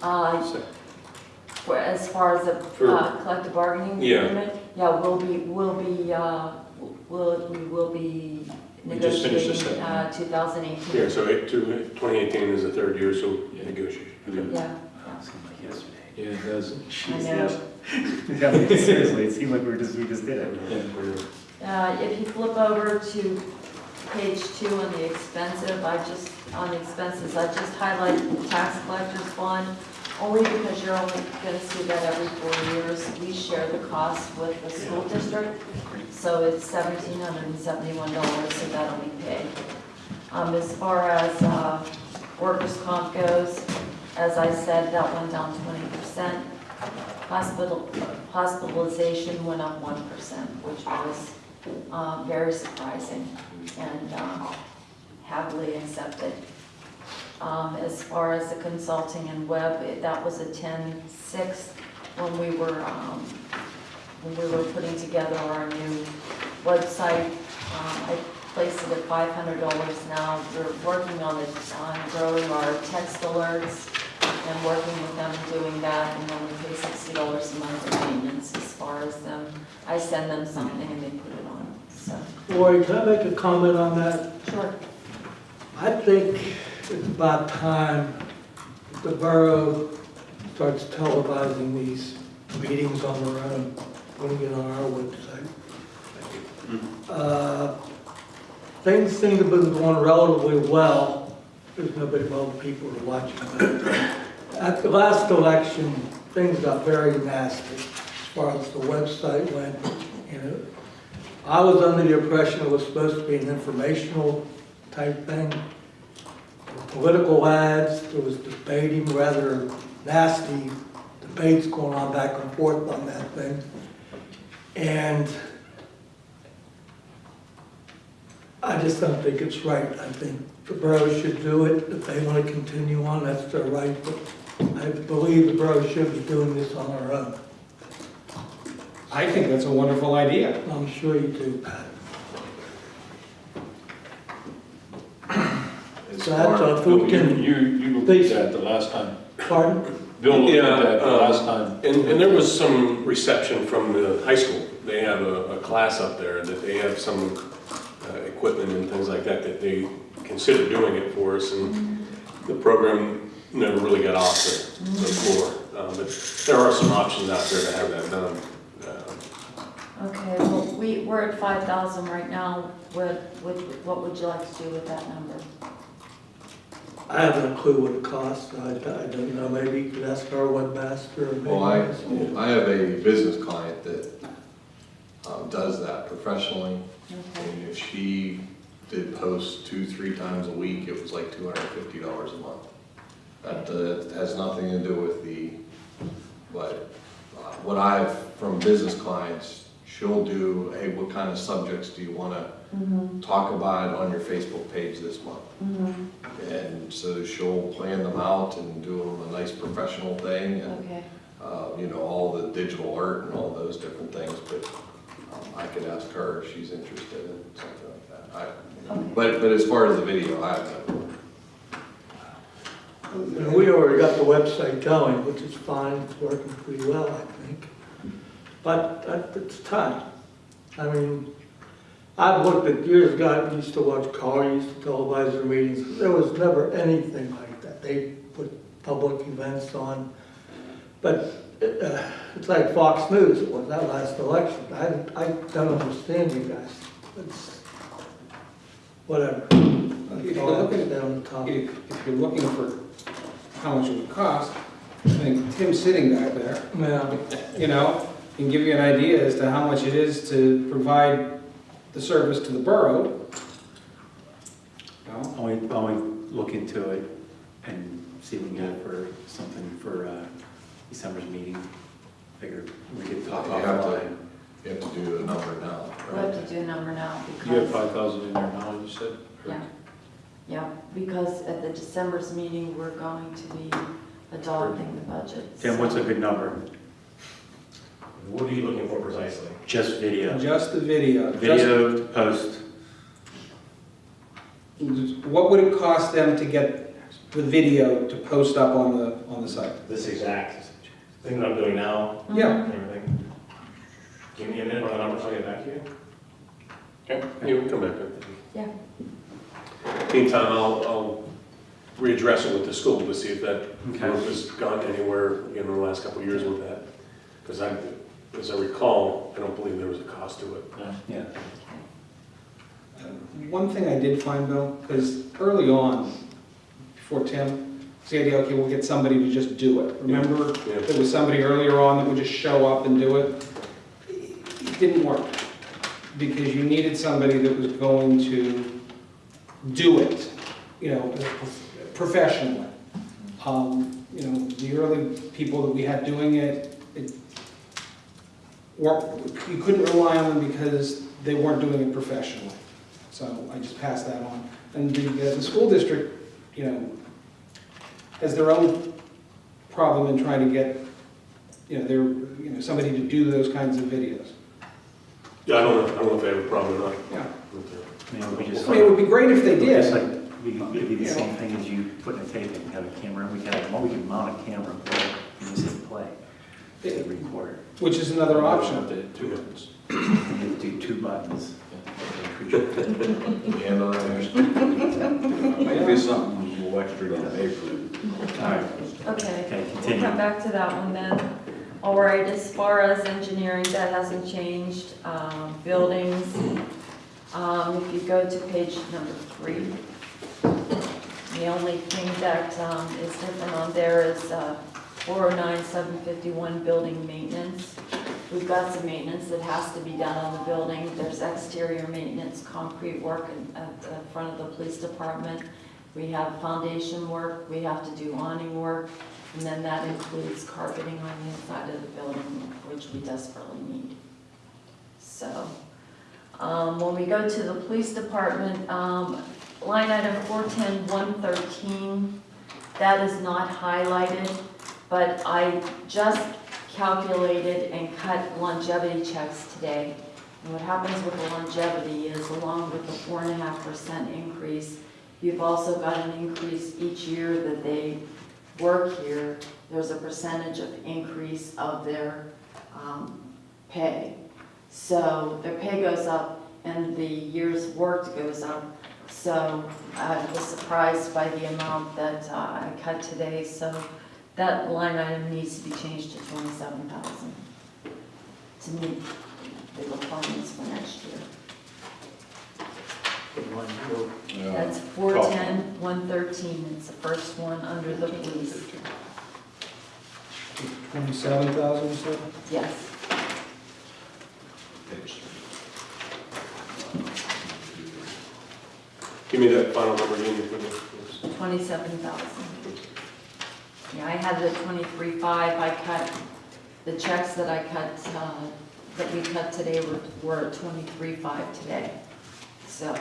Uh, up? So- for, as far as the, For- uh, collective bargaining Yeah. agreement, yeah, we'll be, we'll be, uh, we'll, we will be We just finished this negotiating, uh, two thousand eighteen. Yeah, so eight- two- 2018 is the third year, so negotiation. Yeah, Seemed like yesterday. Yeah, it does. I know. <laughs> Yeah, seriously, it seemed like we were just, we just did it. Uh, If you flip over to page two on the expensive, I just, on the expenses, I just highlight the tax collector's fund, only because you're only gonna see that every four years. We share the cost with the school district, so it's seventeen hundred and seventy-one dollars, so that'll be paid. Um, As far as uh, workers' comp goes, as I said, that went down twenty percent. Hospital, hospitalization went up one percent, which was uh, very surprising and uh, happily accepted. Um, As far as the consulting and web, it- that was a ten-six when we were, um, when we were putting together our new website. Um, I placed it at five hundred dollars now. We're working on on growing our text alerts and working with them and doing that, and then we pay sixty dollars a month for maintenance as far as them. I send them something and they put it on, so. Lori, can I make a comment on that? Sure. I think it's about time the borough starts televising these meetings on their own, putting it on our website. Uh, Things seem to have been going relatively well. There's nobody, well, people are watching. At the last election, things got very nasty as far as the website went, you know. I was under the impression it was supposed to be an informational type thing. Political ads, there was debating, rather nasty debates going on back and forth on that thing. And I just don't think it's right. I think the borough should do it. If they want to continue on, that's their right. But I believe the borough should be doing this on our own. I think that's a wonderful idea. I'm sure you do, Pat. As So that's far- a food You, can, you you looked Please. at that the last time. pardon? Bill looked Yeah, at that the um, last time. And, and there was some reception from the high school. They have a, a class up there that they have some uh, equipment and things like that, that they considered doing it for us, and the program never really got off the, the floor. Uh, But there are some options out there to have that done. Uh, Okay, well, we, we're at five thousand right now. What, what, what would you like to do with that number? I have no clue what it costs. I, I don't know. Maybe you could ask our webmaster. or maybe Well, I, I have a business client that um, does that professionally. Okay, And if she did post two, three times a week, it was like two hundred and fifty dollars a month. That uh, has nothing to do with the, but uh, what I've, from business clients, she'll do, hey, what kind of subjects do you wanna mm-hmm, talk about on your Facebook page this month? mm-hmm, And so she'll plan them out and do them a nice professional thing and okay, uh, you know, all the digital art and all those different things, but um, I could ask her if she's interested in something like that. I- Okay. But, but as far as the video, I have no, And we already got the website going, which is fine. It's working pretty well, I think. But that- it's time. I mean, I've looked at years ago, I used to watch Carl, used to televise their meetings. There was never anything like that. They put public events on. But uh, it's like Fox News, it was that last election. I, I don't understand you guys. It's, whatever. If you're all I have looking to at- say the topic. If if you're looking for how much it would cost, I think Tim's sitting back there, Yeah. you know, can give you an idea as to how much it is to provide the service to the borough. You know? Why don't we, why look into it and see if we can get it for something for uh, December's meeting? Figure we could talk You have to- offline. you have to do a number now. we have to do a number now You have because, five thousand in there now, you said? yeah. Yeah, because at the December's meeting, we're going to be adopting the budget. Tim, what's a good number? What are you looking for precisely? Just video. Just the video. just- Video to post. What would it cost them to get the video to post up on the, on the site? This exact thing that I'm doing now uh-huh. Yeah. and everything. Give me a minute, run the numbers, I'll get back to you. Okay, you can come back then. Yeah. Meantime, I'll, I'll readdress it with the school to see if that Okay. group has gone anywhere in the last couple of years with that. Because I, as I recall, I don't believe there was a cost to it. Yeah. Um, one thing I did find, Bill, because early on, before Tim, it's the idea, okay, we'll get somebody to just do it. Remember, Yeah. there was somebody earlier on that would just show up and do it? It didn't work, because you needed somebody that was going to do it, you know, professionally. Um, You know, the early people that we had doing it, it weren't, you couldn't rely on them because they weren't doing it professionally. So I just passed that on. And the, uh, the school district, you know, has their own problem in trying to get, you know, their, you know, somebody to do those kinds of videos. Yeah, I don't know, I don't know if they have a problem or not. Yeah. with that. I mean, we just. I mean, it would be great if they Just did. like, we could- it'd be the same thing as you putting a tape in, have a camera, we can, have- we can mount a camera, and play, and just hit play, hit record. Which is another option. Up to Two minutes. You <clears throat> have to do two buttons. And uh, maybe something a little extra to pay for it. All right, Okay, okay, we'll continue. come back to that one then. All right, as far as engineering, that hasn't changed. Um, Buildings, um, if you go to page number three, the only thing that um, is different on there is uh, 409, 751 building maintenance. We've got some maintenance that has to be done on the building. There's exterior maintenance, concrete work in- at the front of the police department. We have foundation work, we have to do awning work, and then that includes carpeting on the inside of the building, which we desperately need. So, um, when we go to the police department, um, line item four-ten, one-thirteen, that is not highlighted, but I just calculated and cut longevity checks today. And what happens with the longevity is along with the four and a half percent increase, you've also got an increase each year that they work here. There's a percentage of increase of their, um, pay. So their pay goes up and the years worked goes up. So I was surprised by the amount that uh, I cut today, so that line item needs to be changed to twenty-seven thousand to meet the requirements for next year. That's four-ten, one-thirteen, it's the first one under the police, Twenty-seven thousand, you said? yes. Give me that final number again, you put please. Twenty-seven thousand. Yeah, I had the twenty-three five, I cut, the checks that I cut, uh, that we cut today were, were twenty-three five today, so.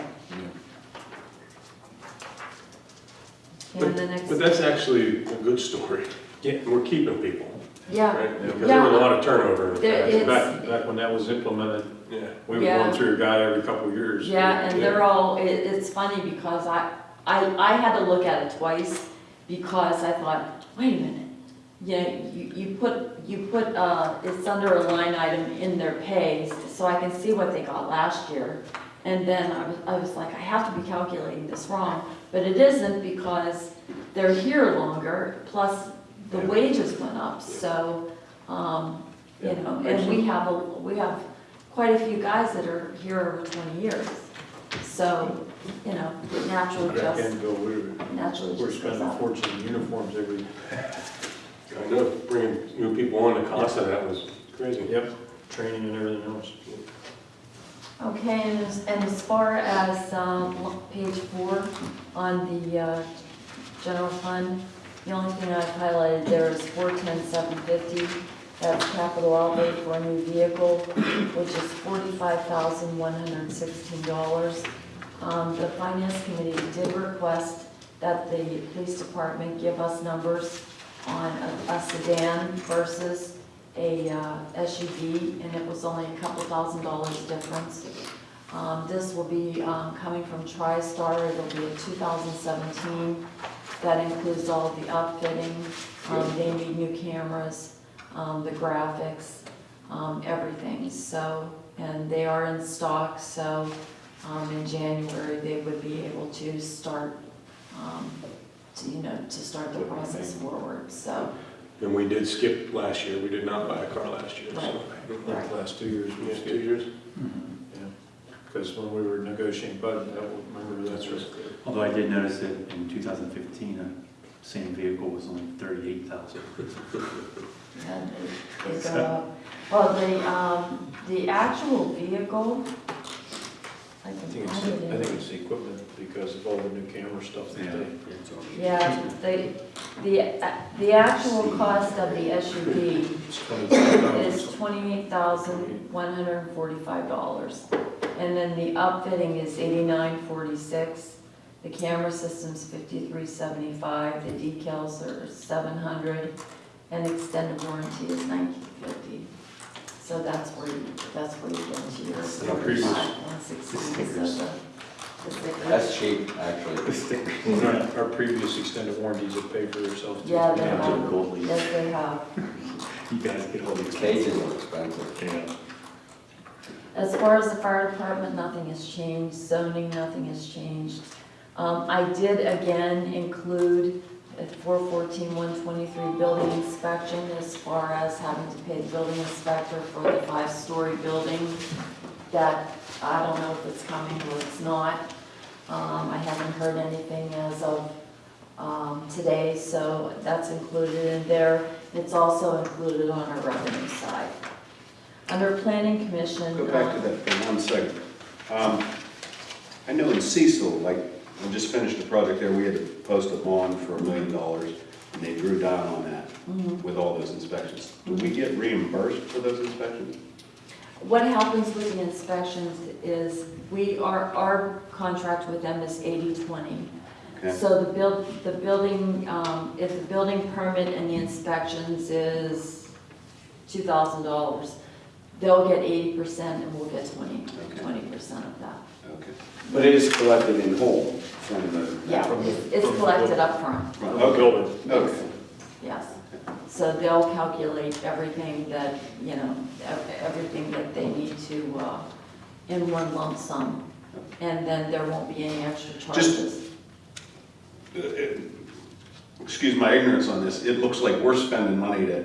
And the next, But that's actually a good story. Yeah. We're keeping people, yeah, right? Because there was a lot of turnover in the There past. is- Back, back when that was implemented, Yeah. we were Yeah. going through a guy every couple of years. yeah, and they're all, it, it's funny because I, I, I had to look at it twice because I thought, wait a minute. Yeah, you, you put, you put, uh, it's under a line item in their pays, so I can see what they got last year. And then I was, I was like, I have to be calculating this wrong, but it isn't because they're here longer, plus the Yeah. wages went up, so, um, you know, and we have, a we have quite a few guys that are here over twenty years. So, you know, it naturally Back just, then, we were, naturally we're just spending a fortune in uniforms every, <laughs> I know, bringing new people on, the cost of that was crazy. yep, training and everything else. Okay, and as, and as far as, um, page four on the, uh, general fund, the only thing I've highlighted there is four ten seven fifty. That's capital outlay for a new vehicle, which is forty-five thousand one hundred sixteen dollars. Um, the finance committee did request that the police department give us numbers on a- a sedan versus a uh, SUV, and it was only a couple thousand dollars difference. Um, This will be um, coming from TriStar, it'll be a 2017. That includes all of the upfitting, um, they need new cameras, um, the graphics, um, everything, so, and they are in stock, so um, in January, they would be able to start, um, to, you know, to start the process forward, so. And we did skip last year, we did not buy a car last year, so. Like the last two years, we had two years. Yeah, because when we were negotiating budget, I will remember that's right. Although I did notice that in 2015, the same vehicle was only 38,000. And they, they go up. Well, the, um, the actual vehicle, I I can think it's, find I in. think it's the equipment because of all the new camera stuff that they. Yeah, the, the, the actual cost of the SUV is twenty-eight thousand, one hundred and forty-five dollars. And then the upfitting is eighty-nine forty-six. The camera system's fifty-three seventy-five, the decals are seven hundred, and extended warranty is nineteen fifty. So that's where you, that's where you get to your the previous- forty-five, one sixteen, so the, the stickers. That's cheap, actually. <laughs> Our our previous extended warranties have paid for themselves. too. Yeah, they Yeah, have, gold leaf. yes, they have. You guys get all these Cages are expensive. Yeah. As far as the fire department, nothing has changed, zoning, nothing has changed. Um, I did again include at four fourteen, one twenty-three building inspection as far as having to pay the building inspector for the five-story building. That, I don't know if it's coming or it's not. Um, I haven't heard anything as of, um, today, so that's included in there. It's also included on our revenue side. Under planning commission. Go back to that for one second. Um, I know in Cecil, like, we just finished a project there, we had to post a bond for a million dollars, and they drew down on that mhm. with all those inspections. Do we get reimbursed for those inspections? What happens with the inspections is, we, our, our contract with them is 80/20. Okay. So the build, the building, um, if the building permit and the inspections is two thousand dollars, they'll get eighty percent and we'll get twenty, Okay. twenty percent of that. Okay. But it is collected in whole from the... Yeah, From the- it's it's from the collected upfront, From the Okay. building. Okay. yes. So they'll calculate everything that, you know, everything that they need to, uh, in one lump sum. And then there won't be any extra charges. Uh, it- Excuse my ignorance on this, it looks like we're spending money to,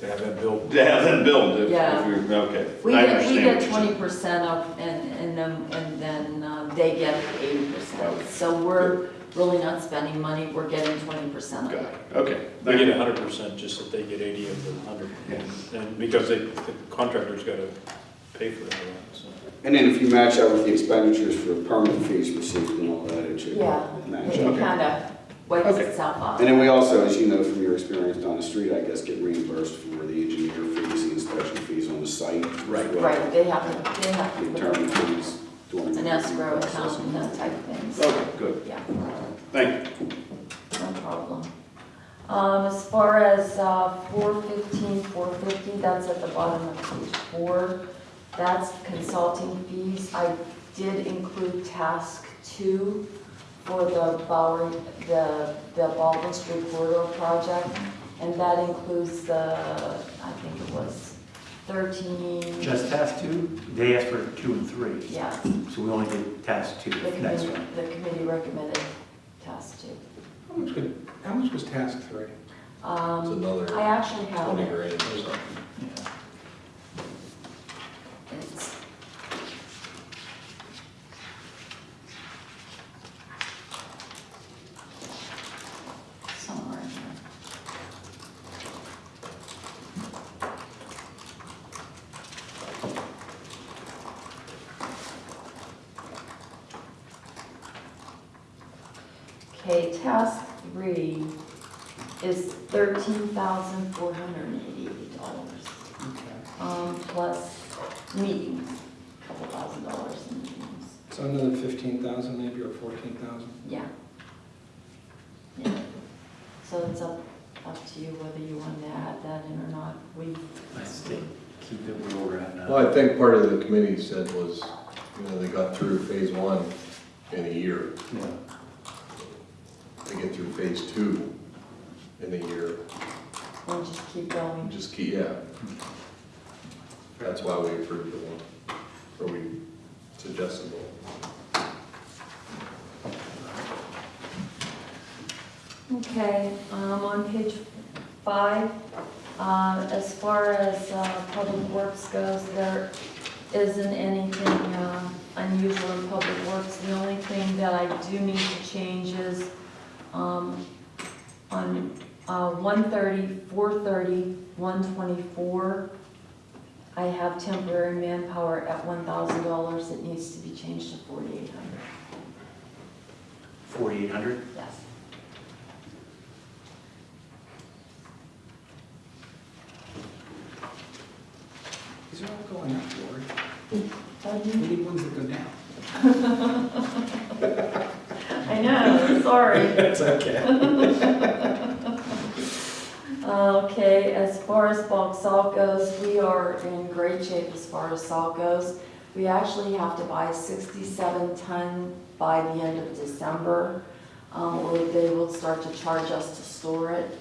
To have that built. to have them build it. if Yeah. we're- Okay. We I get, we understand get you're twenty percent of, and, and then, and then uh, they get eighty percent. So we're really not spending money, we're getting twenty percent of Got it. it, okay. They get hundred percent, just that they get eighty of the hundred. Yeah. And because they, the contractor's gotta pay for that, so. And then if you match that with the expenditures for permit fees received and all that, it should Yeah, match. It Okay. kind of wipes Okay. itself out. And then we also, as you know from your experience down the street, I guess, get reimbursed for the engineer fees, the inspection fees on the site. as well. Right, they have to, they have The to attorney put fees. During an escrow account and that type of things. Okay, good. Yeah. Thank you. No problem. Um, as far as, uh, four fifteen, four fifty, that's at the bottom of page four. That's consulting fees. I did include task two for the Bowery, the, the Baldwin Street corridor project. And that includes the, I think it was thirteen. Just task two, they asked for two and three, Yeah, so we only did task two the next committee, one. the committee recommended task two. How much was, how much was task three? It's Um, another I actually have twenty it. grand or something. Yeah. It's. Somewhere in here. Okay, task three is thirteen thousand four hundred and eighty. Um, plus meetings, a couple thousand dollars in meetings. So another fifteen thousand maybe, or fourteen thousand? Yeah. Yeah. So it's up, up to you whether you want to add that in or not. We, I think keep it where we're at now. Well, I think part of the committee said was, you know, they got through phase one in a year. Yeah. They get through phase two in a year. we'll just keep going. Just keep, yeah. That's why we approved the one, or we suggested one. Okay, um, on page five, uh, as far as, uh, public works goes, there isn't anything, uh, unusual in public works. The only thing that I do need to change is, um, on, uh, 130, 430, 124, I have temporary manpower at one thousand dollars. It needs to be changed to forty-eight hundred. Forty-eight hundred? Yes. These are all going up, Lori. Pardon? We need ones that go down. <laughs> I know, sorry. <laughs> It's okay. <laughs> Okay, as far as bulk salt goes, we are in great shape as far as salt goes. We actually have to buy sixty-seven ton by the end of December. Um, or they will start to charge us to store it.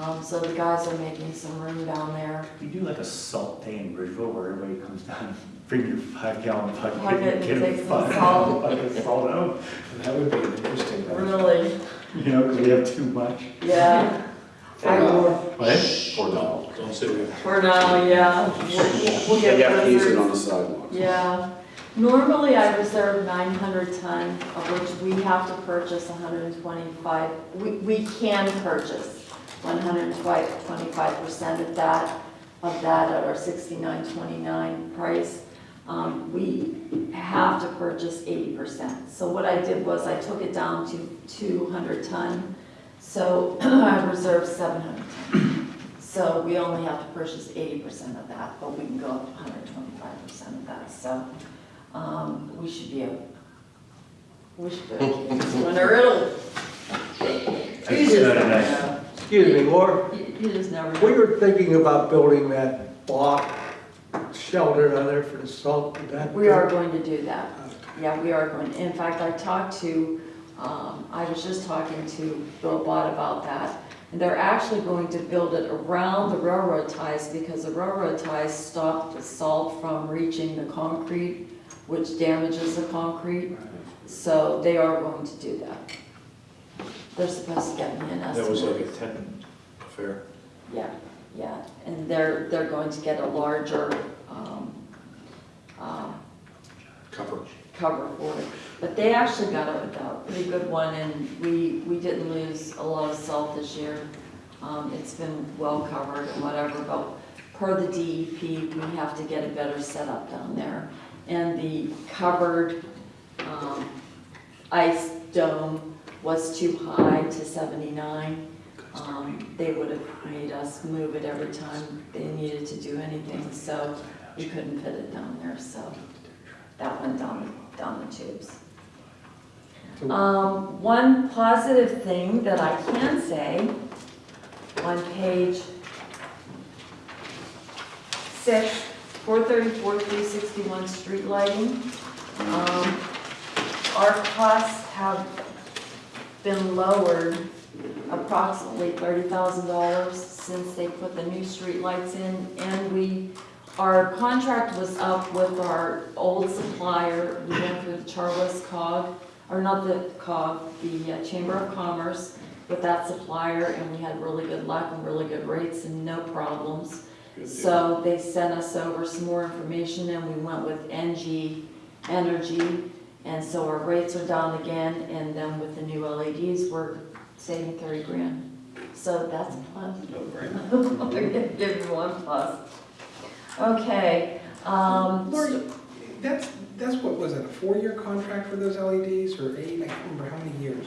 Um, so the guys are making some room down there. We do like a salt day in Bridgeville where everybody comes down, bring your five gallon bucket. Bucket and get a take some salt. bucket of salt out, That would be an interesting. thing. Really? you know, because we have too much. Yeah. I- What? For now. Don't sit with For now, yeah. We'll- We'll get You have to use it on the sidewalks. Yeah, normally I reserve nine hundred ton, of which we have to purchase hundred and twenty-five, we, we can purchase one hundred and twenty-five percent of that, of that at our sixty-nine twenty-nine price. Um, we have to purchase eighty percent. So what I did was I took it down to two hundred ton, so <clears throat> I reserved seven hundred ton. So we only have to purchase eighty percent of that, but we can go up to hundred twenty-five percent of that, so, um, we should be able, we should be okay this winter, it'll. You just nice. Excuse me, Laura, You you just never we know. were thinking about building that block shelter down there for the salt. Would that We are going to do that. Yeah, we are going, in fact, I talked to, um, I was just talking to Bill Bott about that. And they're actually going to build it around the railroad ties because the railroad ties stop the salt from reaching the concrete, which damages the concrete. So they are going to do that. They're supposed to get me an estimate. That was like a tent affair. Yeah, yeah, and they're, they're going to get a larger, um, Cover. cover for it. But they actually got a, a pretty good one, and we, we didn't lose a lot of salt this year. Um, it's been well covered and whatever, but per the DEP, we have to get a better setup down there. And the covered, um, ice dome was too high to seventy-nine. Um, they would have made us move it every time they needed to do anything, so we couldn't fit it down there, so that went down, down the tubes. Um, one positive thing that I can say on page six, four thirty-four, three sixty-one, street lighting. Um, our costs have been lowered approximately thirty thousand dollars since they put the new street lights in, and we, our contract was up with our old supplier, we went through the Char-West COG, or not the COG, the uh, Chamber of Commerce with that supplier, and we had really good luck and really good rates and no problems. So they sent us over some more information and we went with NG Energy. And so our rates are down again and then with the new LEDs, we're saving thirty grand. So that's a plus. I'm gonna <laughs> give you one plus. Okay, um, Lori, that's, that's what was it, a four-year contract for those LEDs or eight? I can't remember how many years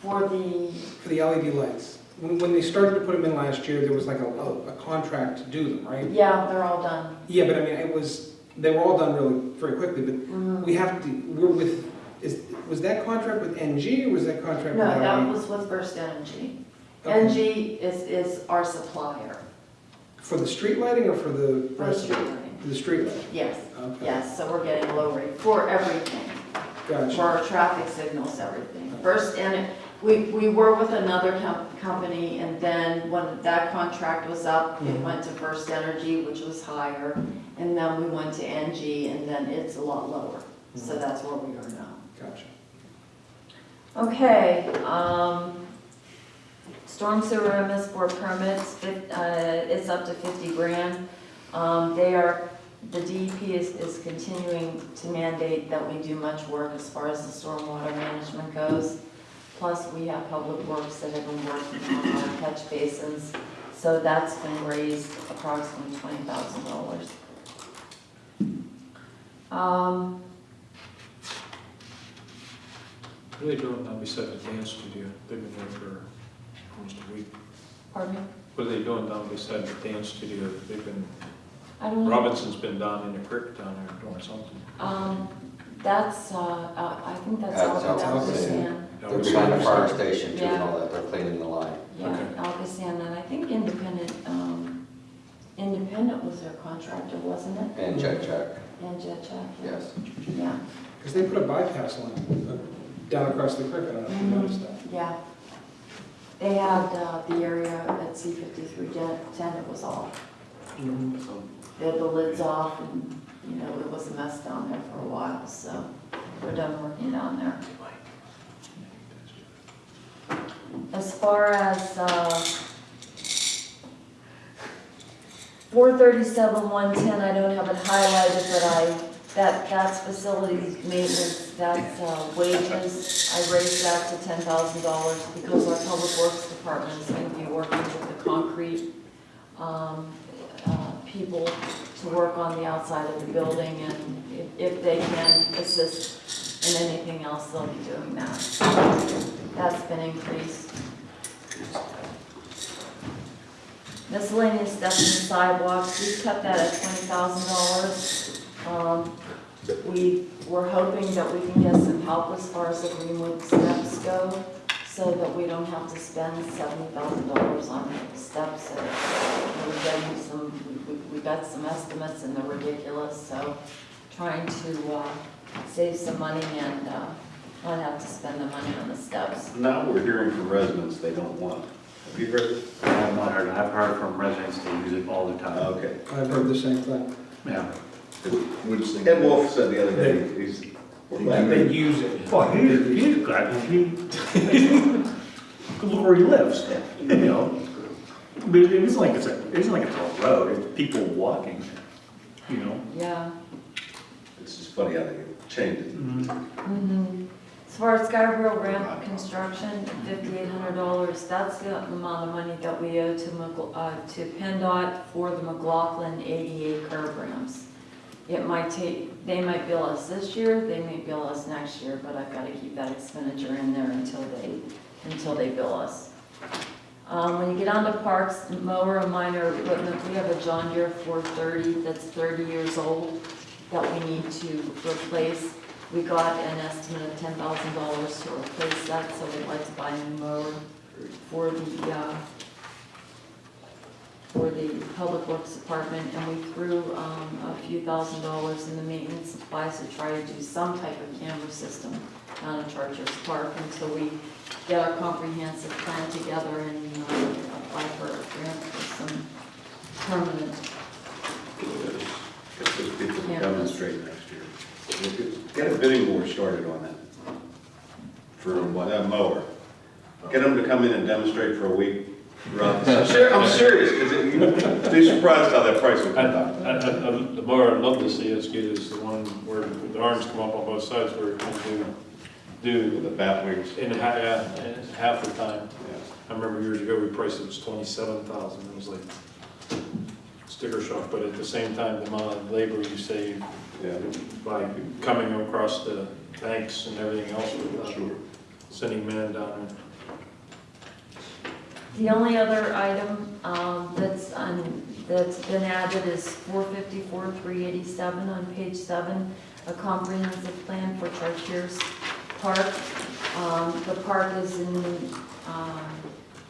for the, for the LED lights. when, when they started to put them in last year, there was like a, a, a contract to do them, right? Yeah, they're all done. Yeah, but I mean, it was, they were all done really very quickly, but Mhm. we have to, we're with, is, was that contract with NG or was that contract with? No, that was with First Energy. Okay. NG is, is our supplier For the street lighting or for the? for the rest of street it? lighting. The street lighting? Yes, Okay. yes, so we're getting a low rate for everything, for Gotcha. our traffic signals, everything. First, and we, we were with another com- company, and then when that contract was up, it Mhm. went to First Energy, which was higher, and then we went to NG, and then it's a lot lower. So Mhm. that's where we are now. Gotcha. Okay, um, storm sewer MS four permits, uh, it's up to fifty grand. Um, they are, the DEP is, is continuing to mandate that we do much work as far as the stormwater management goes. Plus, we have public works that have been working on our catch basins, so that's been raised approximately twenty thousand dollars. Um, What are they doing now beside the dance studio? They've been there for almost a week. pardon me? What are they doing down beside the dance studio? They've been, I don't know. Robinson's been down in the creek down there doing something. Um, that's, uh, uh, I think that's That's Al- ALCOSAN. ALCOSAN. They're behind the fire station too and all that, they're cleaning the line. Yeah, Okay. ALCOSAN, and I think Independent, um, Independent was their contractor, wasn't it? And check, check, And Jet Check? yes. Yeah, Because they put a bypass line uh, down across the creek, I don't know if you Mhm. noticed that. yeah. They had, uh, the area at C fifty-three ten, it was off. They had the lids off and, you know, it was a mess down there for a while, so we're done working down there. As far as, uh, four thirty-seven, one ten, I don't have it highlighted, but I, that, that's facilities maintenance, that's uh, wages. I raised that to ten thousand dollars because our public works department is gonna be working with the concrete, um, uh, people to work on the outside of the building, and if, if they can assist in anything else, they'll be doing that. That's been increased. Miscellaneous steps and sidewalks, we cut that at twenty thousand dollars. Um, we were hoping that we can get some help as far as the Greenwood steps go, so that we don't have to spend seventy thousand dollars on the steps. And We're getting some, we, we- we got some estimates and they're ridiculous, so trying to, uh, save some money and, uh, not have to spend the money on the steps. Now we're hearing from residents they don't want. Have you heard it? I have not heard, I've heard from residents they use it all the time. Okay. I've heard the same thing. Yeah. Which thing? Ed Wolf said the other day, he's, we're glad They they use it. Well, he, he's glad, he, look <laughs> where he lives, you know? But it isn't like it's a, it isn't like it's a road, it's people walking, you know? Yeah. It's just funny how they changed it. Mhm. As far as Scarborough ramp construction, fifty-eight hundred dollars, that's the amount of money that we owe to McL- uh, to PennDOT for the McLaughlin ADA curb ramps. It might take, they might bill us this year, they may bill us next year, but I've gotta keep that expenditure in there until they, until they bill us. Um, when you get onto parks, mower and minor equipment, we have a John Deere four thirty that's thirty years old that we need to replace. We got an estimate of ten thousand dollars to replace that, so we'd like to buy a mower for the, uh, for the Public Works Department, and we threw, um, a few thousand dollars in the maintenance supplies to try to do some type of camera system down at Chartiers Park until we get our comprehensive plan together and, uh, apply for a grant for some permanent Get those people to demonstrate next year. Get a bidding war started on that. For what, that mower. Get them to come in and demonstrate for a week. Throughout I'm ser- I'm serious, because you'd be surprised how that price would I, come down. I, I- the mower I'd love to see us get is the one where the arms come up on both sides where it can do, do With the bat wings. in half, yeah, half the time. Yeah. I remember years ago, we priced it was twenty-seven thousand, it was like sticker shock, but at the same time, the amount of labor you save Yeah. by coming across the banks and everything else with uh, Sure. sending men down there. The only other item um, that's on, that's been added is 454, 387 on page seven, a comprehensive plan for Chartiers Park. Um, The park is in um,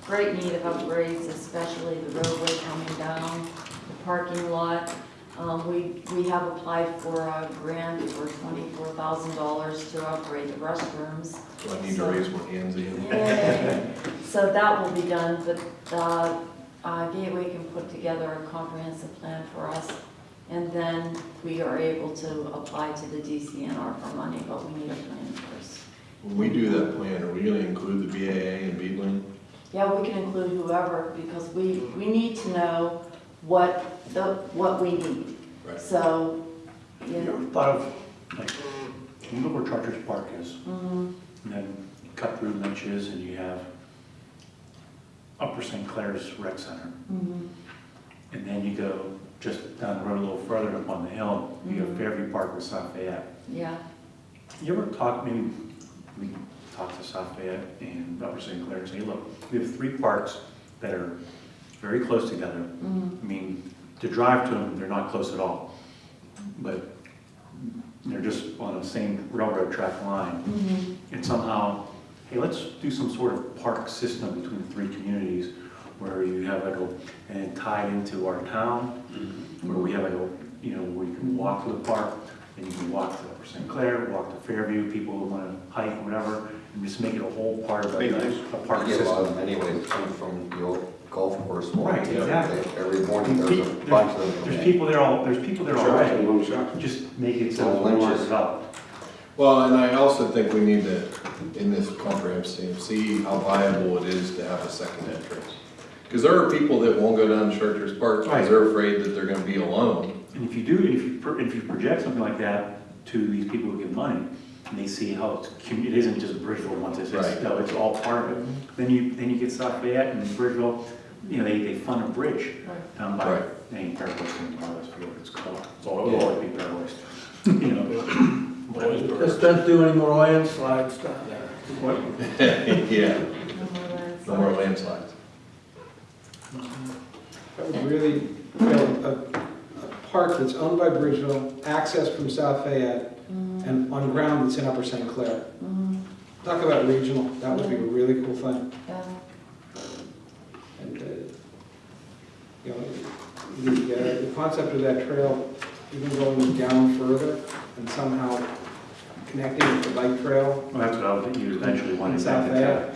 great need of upgrades, especially the roadway coming down, the parking lot. Um, We, we have applied for a grant for $24,000 to upgrade the restrooms. Do I need to raise my hands again? So that will be done, but uh, uh, Gateway can put together a comprehensive plan for us. And then we are able to apply to the DCNR for money, but we need a plan first. When we do that plan, are we gonna include the BAA and Beedling? Yeah, we can include whoever, because we, we need to know what the, what we need. Right. So, you You know, ever thought of, like, you know where Chartiers Park is? mhm, And then cut through Lynch's and you have Upper St. Clair's Rec Center. mhm, And then you go just down the road a little further up on the hill, you have Mhm. Fairview Park with South Fayette. yeah. You ever talk, maybe we talk to South Fayette and Upper St. Clair and say, look, we have three parks that are very close together. mhm, I mean, to drive to them, they're not close at all. But they're just on the same railroad track line. mhm. And somehow, hey, let's do some sort of park system between the three communities where you have like a, and tie into our town, where we have like a, you know, where you can walk to the park, and you can walk to Upper St. Clair, walk to Fairview, people who wanna hike, whatever, and just make it a whole part of a, a park You a lot of system. them anyways, from the old golf course. Right, exactly. Every morning, there's a There's- bunch of There's people there all, there's people there Charles, already, you want to shop? just make it so it's more Lynch's. developed. Well, and I also think we need to, in this comprehensive, see how viable it is to have a second entrance. Because there are people that won't go down to Chartiers Park Right. because they're afraid that they're gonna be alone. And if you do, if you, pro- if you project something like that to these people who give money, and they see how it's, commu- it isn't just Bridgeville once, it's, it's, Right. no, it's all part of it. Then you, then you get South Fayette and Bridgeville, you know, they, they fund a bridge Right. down by, Right. ain't Fair West anymore, that's what it's called. It's all, Yeah. it'll always be Fair West. <laughs> You know, Always but- Just don't do any more landslides down there. what- <laughs> <laughs> Yeah, No more lands. no landslides. That would really, you know, a, a park that's owned by Bridgeville, accessed from South Fayette, Mhm, and on ground that's in Upper St. Clair. mhm, Talk about regional, that would be a really cool thing. yeah. And, uh, you know, the, uh, the concept of that trail, even going down further and somehow connecting with the bike trail. Well, that's what I would, you eventually want In to South back Fayette.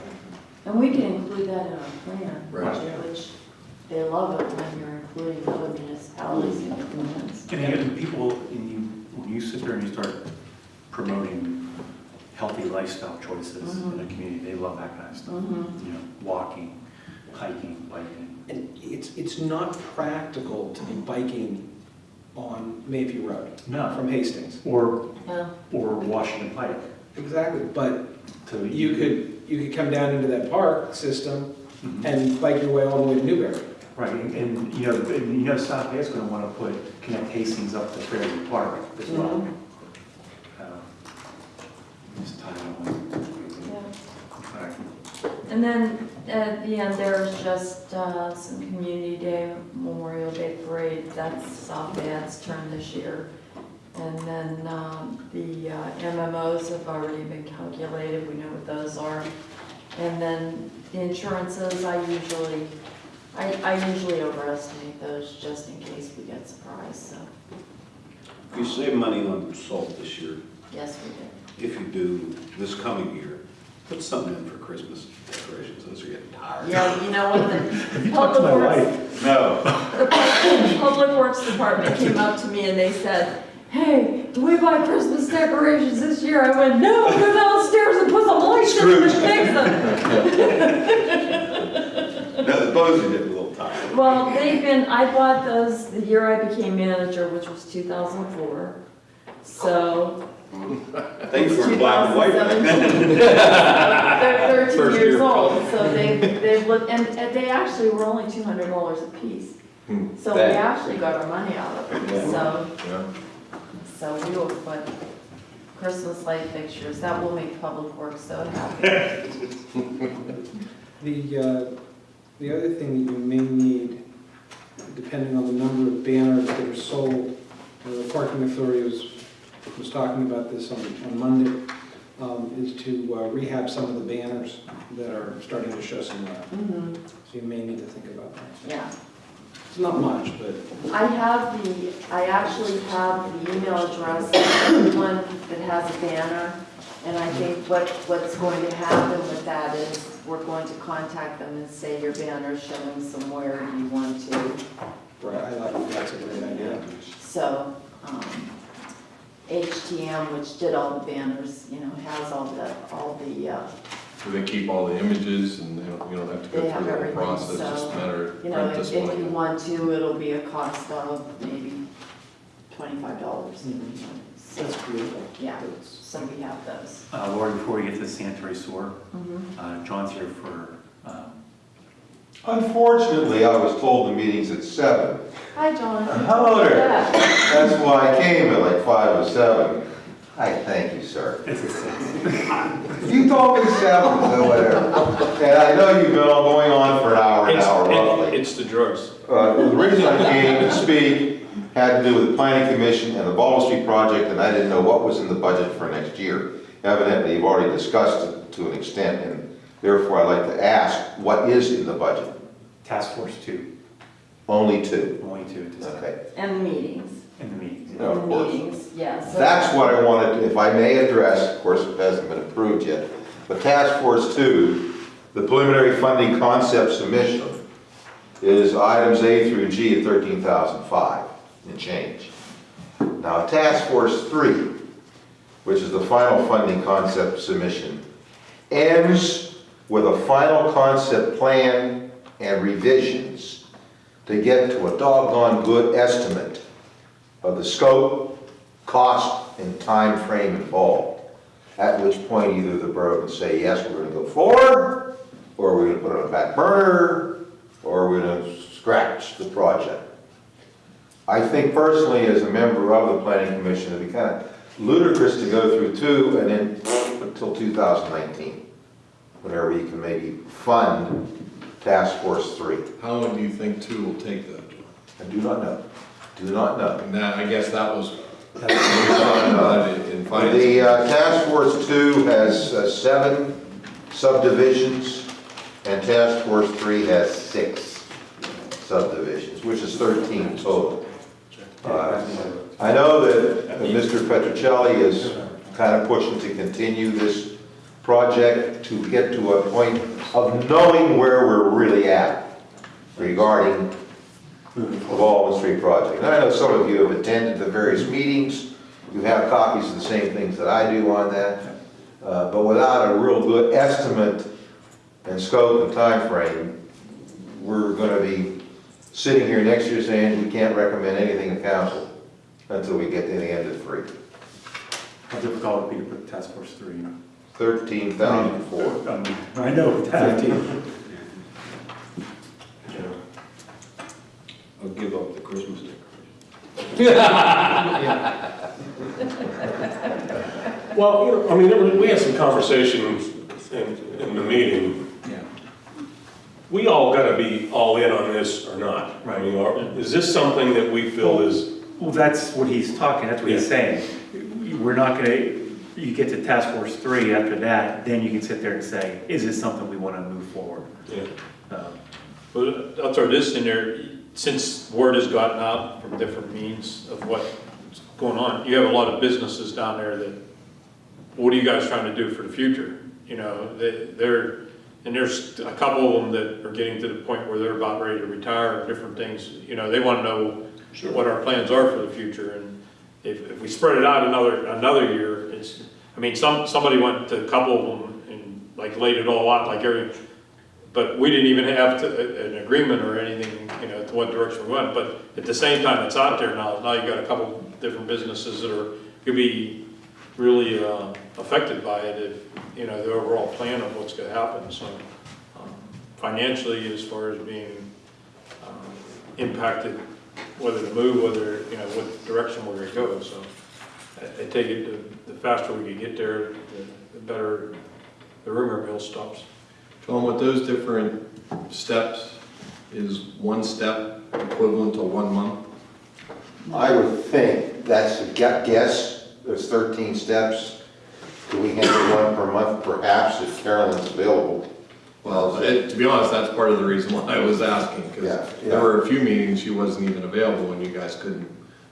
And we can include that in our plan, Right. which they love it when you're including other municipalities in your plans. And again, people, and you, when you sit there and you start promoting healthy lifestyle choices in a community, they love that kind of stuff. Mhm. You know, walking, hiking, biking. And it's, it's not practical to be biking on Mayview Road No, from Hastings. or, Yeah, or Washington Pike. Exactly, but to you could, you could come down into that park system Mhm. and bike your way all the way to Newberry. Right, and, and, you know, and you know, South Bay's gonna wanna put, connect Hastings up to Fairview Park as well. Mhm. Uh, Just tie it on. yeah. All right. And then at the end, there's just uh, some Community Day, Memorial Day Parade, that's South Bay's turn this year. And then um, the uh, MMOs have already been calculated, we know what those are. And then the insurances, I usually, I I usually overestimate those just in case we get surprised, so, You save money on salt this year. yes, we did. If you do this coming year, put something in for Christmas decorations. Those are getting tired. Yeah, you know what, the <laughs> Have you talked to my Public Works, wife? No. The Public Works Department came up to me and they said, hey, do we buy Christmas decorations this year? I went, no, go downstairs and put some lights in them and fix them. No, the bows are getting a little tired. Well, they've been, I bought those the year I became manager, which was 2004. So, Thanks for black and white. 2017. <laughs> they're 13 First years year old, so they, they've looked, and and they actually were only $200 a piece. Hmm. So we That- actually got our money out of it, Yeah. so. Yeah. So we will put Christmas light fixtures, that will make Public Works so happy. <laughs> The, uh, The other thing that you may need, depending on the number of banners that are sold, uh, the parking authority was, was talking about this on, on Monday, um, is to uh, rehab some of the banners that are starting to show some wear. Mhm, So you may need to think about that. Yeah. It's not much, but I have the, I actually have the email address of the one that has a banner. And I think what, what's going to happen with that is we're going to contact them and say your banner's showing somewhere, you want to? right, I thought that's a great idea. So, um, HTM, which did all the banners, you know, has all the, all the, uh, Do they keep all the images and they don't, you don't have to They go have through the whole everything, process, it's just a so, matter of you know, print if this if one. you want to, it'll be a cost of maybe twenty-five dollars. Mhm. That's beautiful. Yeah, so we have those. Uh, Lori, before we get to the sanitary sewer, Mhm. uh, John's here for, um, Unfortunately, I was told the meeting's at seven. Hi, John. Hello there. Yeah. That's why I came at like five or seven. I thank you, sir. it's a six. You told me seven, so whatever. And I know you've been all going on for an hour, an It's- hour it- roughly. It's the drugs. Uh, The reason I came to speak had to do with the planning commission and the Ball Street project, and I didn't know what was in the budget for next year. Evidently, you've already discussed it to an extent, and therefore I'd like to ask, what is in the budget? Task Force Two, Only two. only two at this time, Okay. And meetings. in the meetings. No, of And course. Meetings, yeah. so- That's what I wanted, if I may address, of course, it hasn't been approved yet, but Task Force Two, the preliminary funding concept submission is items A through G at thirteen thousand five and change. Now, Task Force Three, which is the final funding concept submission, ends with a final concept plan and revisions to get to a doggone good estimate of the scope, cost, and time frame involved. At which point either the borough can say, yes, we're gonna go forward, or we're gonna put it on a back burner, or we're gonna scratch the project. I think personally, as a member of the planning commission, it'd be kind of ludicrous to go through two and then until 2019, whenever you can maybe fund task force three. How long do you think two will take though? I do not know, do not know. And that, I guess that was, Do not know. in finance. The uh, task force two has uh, seven subdivisions, and task force three has six subdivisions, which is 13 total. Uh, I know that uh, Mr. Petrocelli is kind of pushing to continue this project to get to a point of knowing where we're really at regarding the Baldwin Street project. And I know some of you have attended the various meetings, you have copies of the same things that I do on that, Uh, but without a real good estimate and scope and time frame, we're gonna be sitting here next year saying we can't recommend anything to council until we get to the end of three. How difficult would it be to put Task Force Three? Thirteen thousand four. I know that. I'll give up the Christmas decoration. <laughs> Well, you know, I mean, there was- we had some conversations in, in the meeting. Yeah. We all gotta be all in on this or not. I mean, are- is this something that we feel is, Well, that's what he's talking, that's what he's saying. We're not gonna, you get to Task Force Three after that, then you can sit there and say, is this something we wanna move forward? yeah. Um, But I'll throw this in there, since word has gotten out from different means of what's going on, you have a lot of businesses down there that, what are you guys trying to do for the future? You know, they, they're, and there's a couple of them that are getting to the point where they're about ready to retire and different things, you know, they wanna know what our plans are for the future, and if, if we spread it out another, another year, it's, I mean, some, somebody went to a couple of them and like laid it all out, like every, but we didn't even have to, an agreement or anything, you know, to what direction we went, but at the same time, it's out there now, now you got a couple different businesses that are, could be really, uh, affected by it if, you know, the overall plan of what's gonna happen, so. um, Financially, as far as being, um, impacted, whether to move, whether, you know, what direction we're gonna go, so. I, I take it, the, the faster we can get there, the, the better the rumor mill stops. John, with those different steps, is one step equivalent to one month? I would think, that's a gu- guess, there's 13 steps. Do we handle one per month perhaps if Carolyn's available? Well, it- to be honest, that's part of the reason why I was asking, Yeah, because yeah. there were a few meetings she wasn't even available and you guys couldn't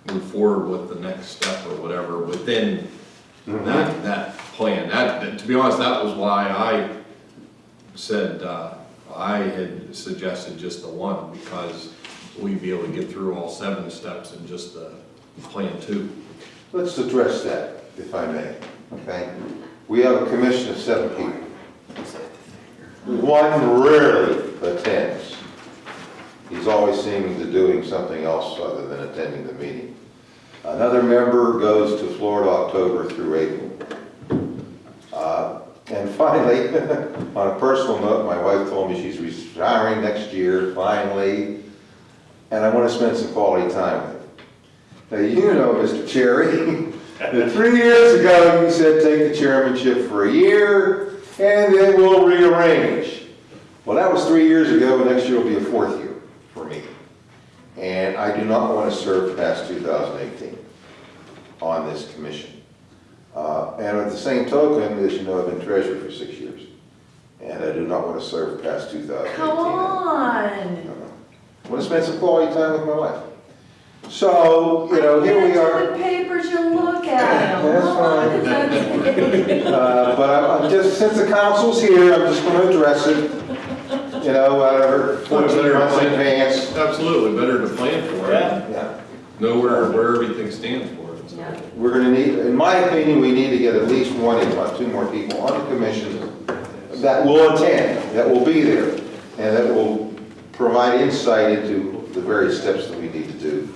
move forward with the next step or whatever within Mm-hmm. that, that plan. That, that- to be honest, that was why I said, uh, I had suggested just the one, because we'd be able to get through all seven steps in just the plan two. Let's address that, if I may, okay? We have a commission of seven people. One rarely attends. He's always seeming to doing something else other than attending the meeting. Another member goes to Florida October through April. Uh, And finally, <laughs> on a personal note, my wife told me she's retiring next year, finally, and I want to spend some quality time with her. Now, you know, Mr. Cherry, <laughs> that three years ago, you said take the chairmanship for a year, and then we'll rearrange. Well, that was three years ago, and next year will be a fourth year. And I do not want to serve past 2018 on this commission. Uh, And at the same token, as you know, I've been treasurer for six years, and I do not want to serve past 2018. Come on. I want to spend some quality time with my wife. So, you know, here we are. the papers, you look at. <laughs> That's fine. <laughs> Uh, But I'm I'm just, since the council's here, I'm just going to address it, you know, whatever, 14 months in advance. Absolutely, better to plan for it, Yeah. know where, where everything stands for it. Yeah. We're going to need, in my opinion, we need to get at least one, if not two more people on the commission that will attend, that will be there, and that will provide insight into the various steps that we need to do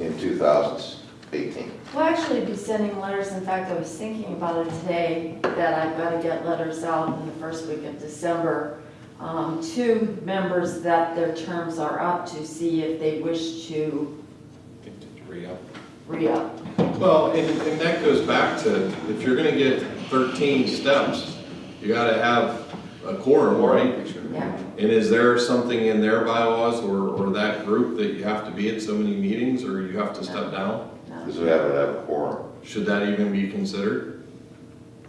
in 2018. We'll actually be sending letters, in fact, I was thinking about it today, that I've got to get letters out in the first week of December um, to members that their terms are up to see if they wish to Re-up. re-up. Well, and, and that goes back to, if you're gonna get thirteen steps, you gotta have a quorum, right? Yeah, And is there something in their bylaws or, or that group that you have to be at so many meetings, or you have to step down? no. Because we have to have a quorum. Should that even be considered?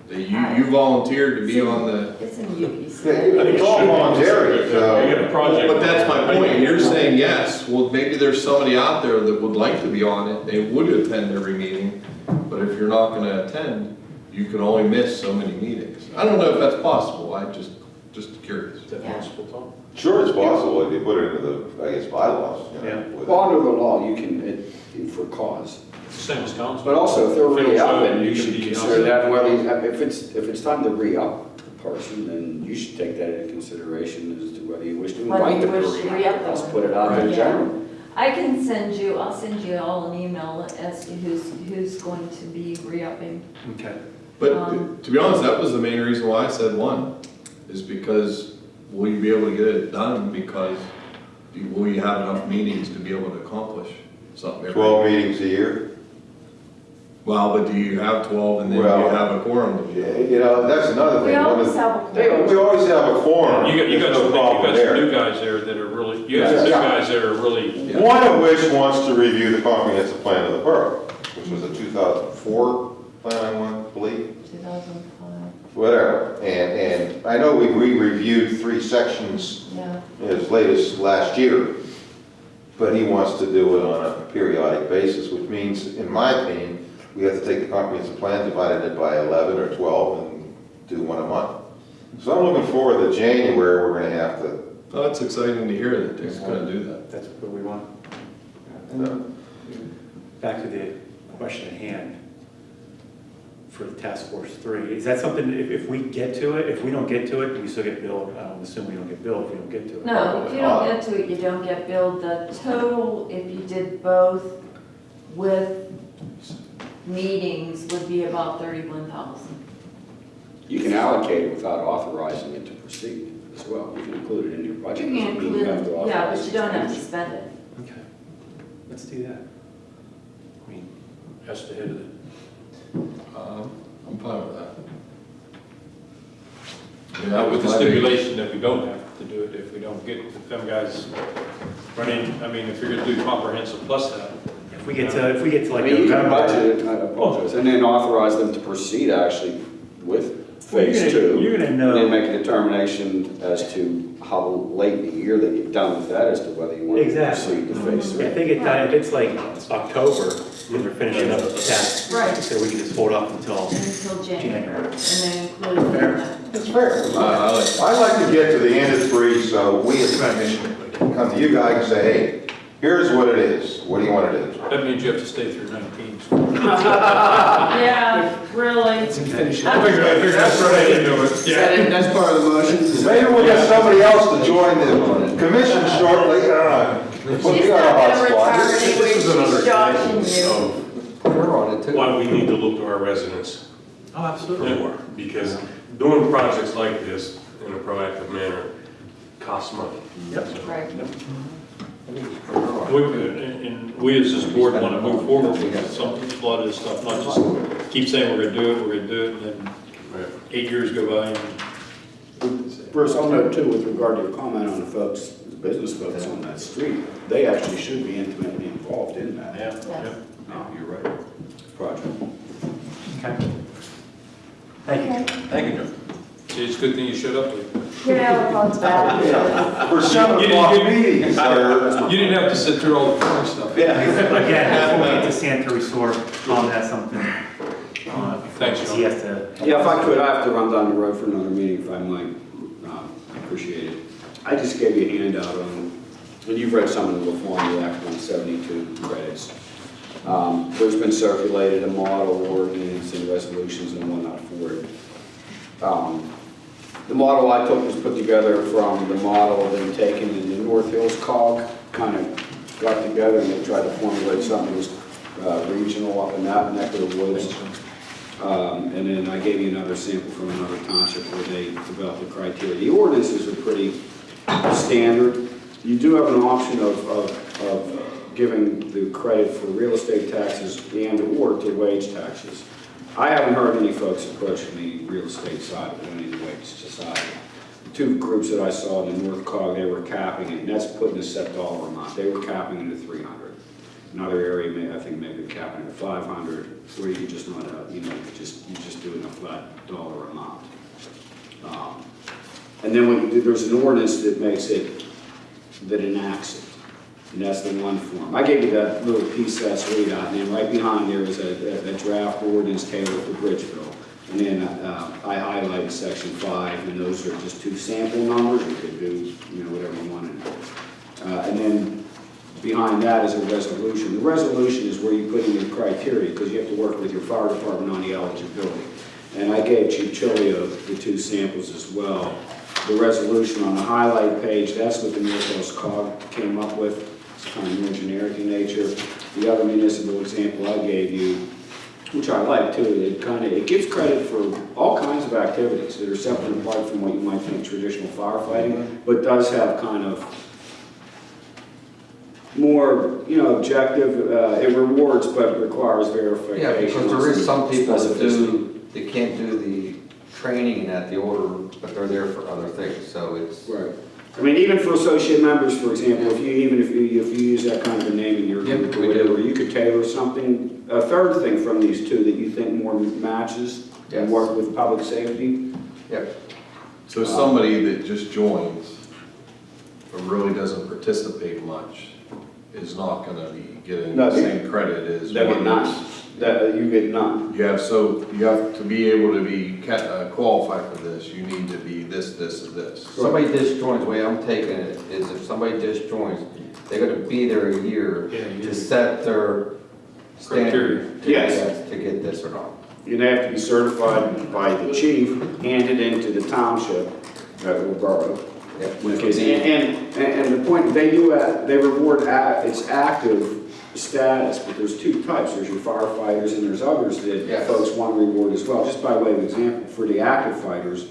That you, you volunteered to be on the, It's in UPC. It's all voluntary, You so. get a project. but that's my point, you're saying yes, well, maybe there's somebody out there that would like to be on it, they would attend every meeting, but if you're not gonna attend, you can only miss so many meetings. I don't know if that's possible, I just, just curious. Is that possible, Tom? Sure, it's possible if you put it into the, I guess, bylaws. you know, Yeah. with- Well, under the law, you can, it- for cause. Same as council. But also, if they're If it'll re-upping, you should be consider outside. that, whether, if it's, if it's time to re-up the person, then you should take that into consideration as to whether you wish to Whether invite you them wish to re-up. re-up Let's them. put it out there Yeah. generally. I can send you, I'll send you all an email as to who's, who's going to be re-upping. Okay. But Um, to be honest, that was the main reason why I said one, is because will you be able to get it done because you- will you have enough meetings to be able to accomplish something? every- 12 meetings a year. Well, but do you have twelve and then do you Well- have a quorum? Yeah, You know, that's another thing. One always have a They quorum. We always have a quorum. You got, you got There's some, no you problem got some there. new guys there that are really, you got some new Yeah. guys that are really, One of which wants to review the comprehensive plan of the borough, which was a 2004 plan, I want to believe, 2005, whatever. And, and I know we we reviewed three sections yeah. as late as last year, but he wants to do it on a periodic basis, which means, in my opinion, we have to take the comprehensive plan, divided it by 11 or 12, and do one a month. So I'm looking forward to January, we're gonna have to, Oh, it's exciting to hear that they're gonna do that. That's what we want. uh, Back to the question at hand for the task force three. Is that something, if, if we get to it, if we don't get to it, we still get billed? I'm assuming we don't get billed if we don't get to it. No, if you don't get to it, you don't get billed. The total, if you did both with meetings, would be about thirty-one thousand. You can allocate it without authorizing it to proceed as well. You can include it in your budget. You budget. can Doesn't include, have to yeah, but you don't have to spend it. Okay, let's do that. I mean, has to hit it. Um, I'm fine with that. With the stipulation that we don't have to do it if we don't get, if them guys running, I mean, if you're gonna do comprehensive plus that. If we get to, if we get to I like mean, you can November. budget it, I apologize, and then authorize them to proceed actually with Well, you're phase gonna- two. You're gonna And then make a determination as to how late in the year that you've done with that, as to whether you want to Exactly. proceed to phase I three. think it, if it's like October, when they're finishing up the test, Right. so we can just hold off until Until January, January. and then include. It's fair. Uh, I like- to get to the end of three, so we as a commission can come to you guys and say, hey, here's what it is. What do you want to do? That means you have to stay through nineteen. <laughs> Yeah, really. Finish I figured, I figured that's what I didn't do it. Yeah. That's part of the motion? Maybe we'll get somebody else to join the commission shortly. Uh, put She's me on a not hot gonna spot. retire This anyway, is another she's joshing example you. of We're on it too. why we need to look to our residents Oh, absolutely. more. Because doing projects like this in a proactive manner costs money. Yep. Right. We, and, and we as this board want to move forward with some, a lot of this stuff, not just keep saying we're gonna do it, we're gonna do it, and then eight years go by and Bruce, I'll note too, with regard to your comment on the folks, the business folks on that street, they actually should be intimately involved in that. Yeah, Yes. No, oh. you're right. Project. Okay. Thank you. Thank you, Joe. See, it's a good thing you showed up late. Yeah, well, it's bad. For seven You didn't o'clock get- meetings, sir. You didn't have to sit through all the phone stuff. Yeah. Again, before we get to sanitary sewer, Tom has something. uh, Thanks, He has to. Yeah, if I could, I have to run down the road for another meeting if I might. Um, I appreciate it. I just gave you a handout on, and you've read some of them before on the Act 172 credits. Um, There's been circulated a model ordinance and resolutions and whatnot for it. Um, The model I took was put together from the model then taken in the North Hills cog, kind of got together and they tried to formulate something that was uh, regional up in that neck of the woods. Um, And then I gave you another sample from another township where they developed the criteria. The ordinances are pretty standard. You do have an option of, of, of giving the credit for real estate taxes and/or to wage taxes. I haven't heard any folks approaching the real estate side of of the wage side. The two groups that I saw in the North Cog, they were capping it, and that's putting a set dollar amount. They were capping it at three hundred. Another area, may, I think maybe capping it at five hundred, where you just not, uh, you know, just, you just doing a flat dollar amount. Um, And then when, there's an ordinance that makes it, that enacts it, that's the one form. I gave you that little piece that's laid out, and then right behind there is a, a- a draft ordinance tailored for Bridgeville. And then, uh, I highlighted section five, and those are just two sample numbers, you could do, you know, whatever you wanted. Uh, and then behind that is a resolution. The resolution is where you put in your criteria, because you have to work with your fire department on the eligibility. And I gave Chief Chilio the two samples as well. The resolution on the highlight page, that's what the Northwest cog came up with. It's kind of more generic in nature. The other municipal example I gave you, which I like too, it kind of, it gives credit for all kinds of activities that are separate and apart from what you might think traditional firefighting, but does have kind of more, you know, objective, uh, it rewards but requires verification. Yeah, because there is some people that do, they can't do the training at the order, but they're there for other things, so it's. Right. I mean, even for associate members, for example, if you, even if you, if you use that kind of a name in your Yep, group or we do. whatever, you could tailor something, a third thing from these two that you think more matches and work with public safety. Yep. So somebody that just joins, but really doesn't participate much, is not gonna be getting No, the they- same credit as. That one get none, that's- that, you get none. You have, so, you have to be able to be ca- uh, qualified for this, you need to be this, this, and this. Somebody disjoins, joins, the way I'm taking it is if somebody disjoins, they're gonna be there a year Yeah, you to set their standard to Yes. get, to get this or not. You'd have to be certified by the chief, handed into the township, uh, or borough. Yep. In case- And, and, and the point, they do, uh, they reward, a- it's active status, but there's two types, there's your firefighters and there's others that Yes. folks want to reward as well, just by way of example, for the active fighters,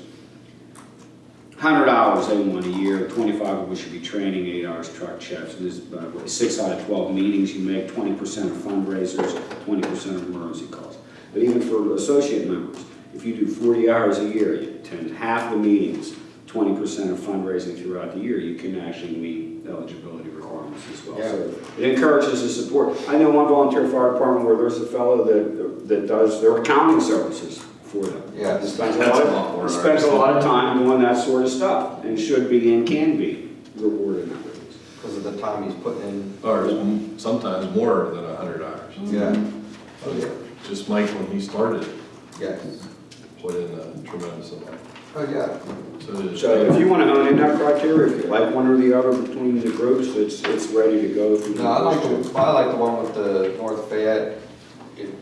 hundred hours they want a year, twenty-five of which should be training, eight hours truck checks, and this, uh, what, six out of twelve meetings, you make twenty percent of fundraisers, twenty percent of emergency calls. But even for associate members, If you do 40 hours a year, you attend half the meetings, 20% of fundraising throughout the year, you can actually meet eligibility requirements as well. So it encourages the support. I know one volunteer fire department where there's a fellow that, that does their accounting services for them. Yeah. He spends a lot a lot more of, he spends a lot of time doing that sort of stuff, and should be and can be rewarded. Because of the time he's putting in. Or sometimes more than a hundred hours. Yeah. Oh, yeah. Just Mike, when he started, Yes. put in a tremendous amount. Oh, yeah. So So if you want to hone in that criteria, if you like one or the other between the groups, it's, it's ready to go. No, I like the. I like the one with the North Fayette, it-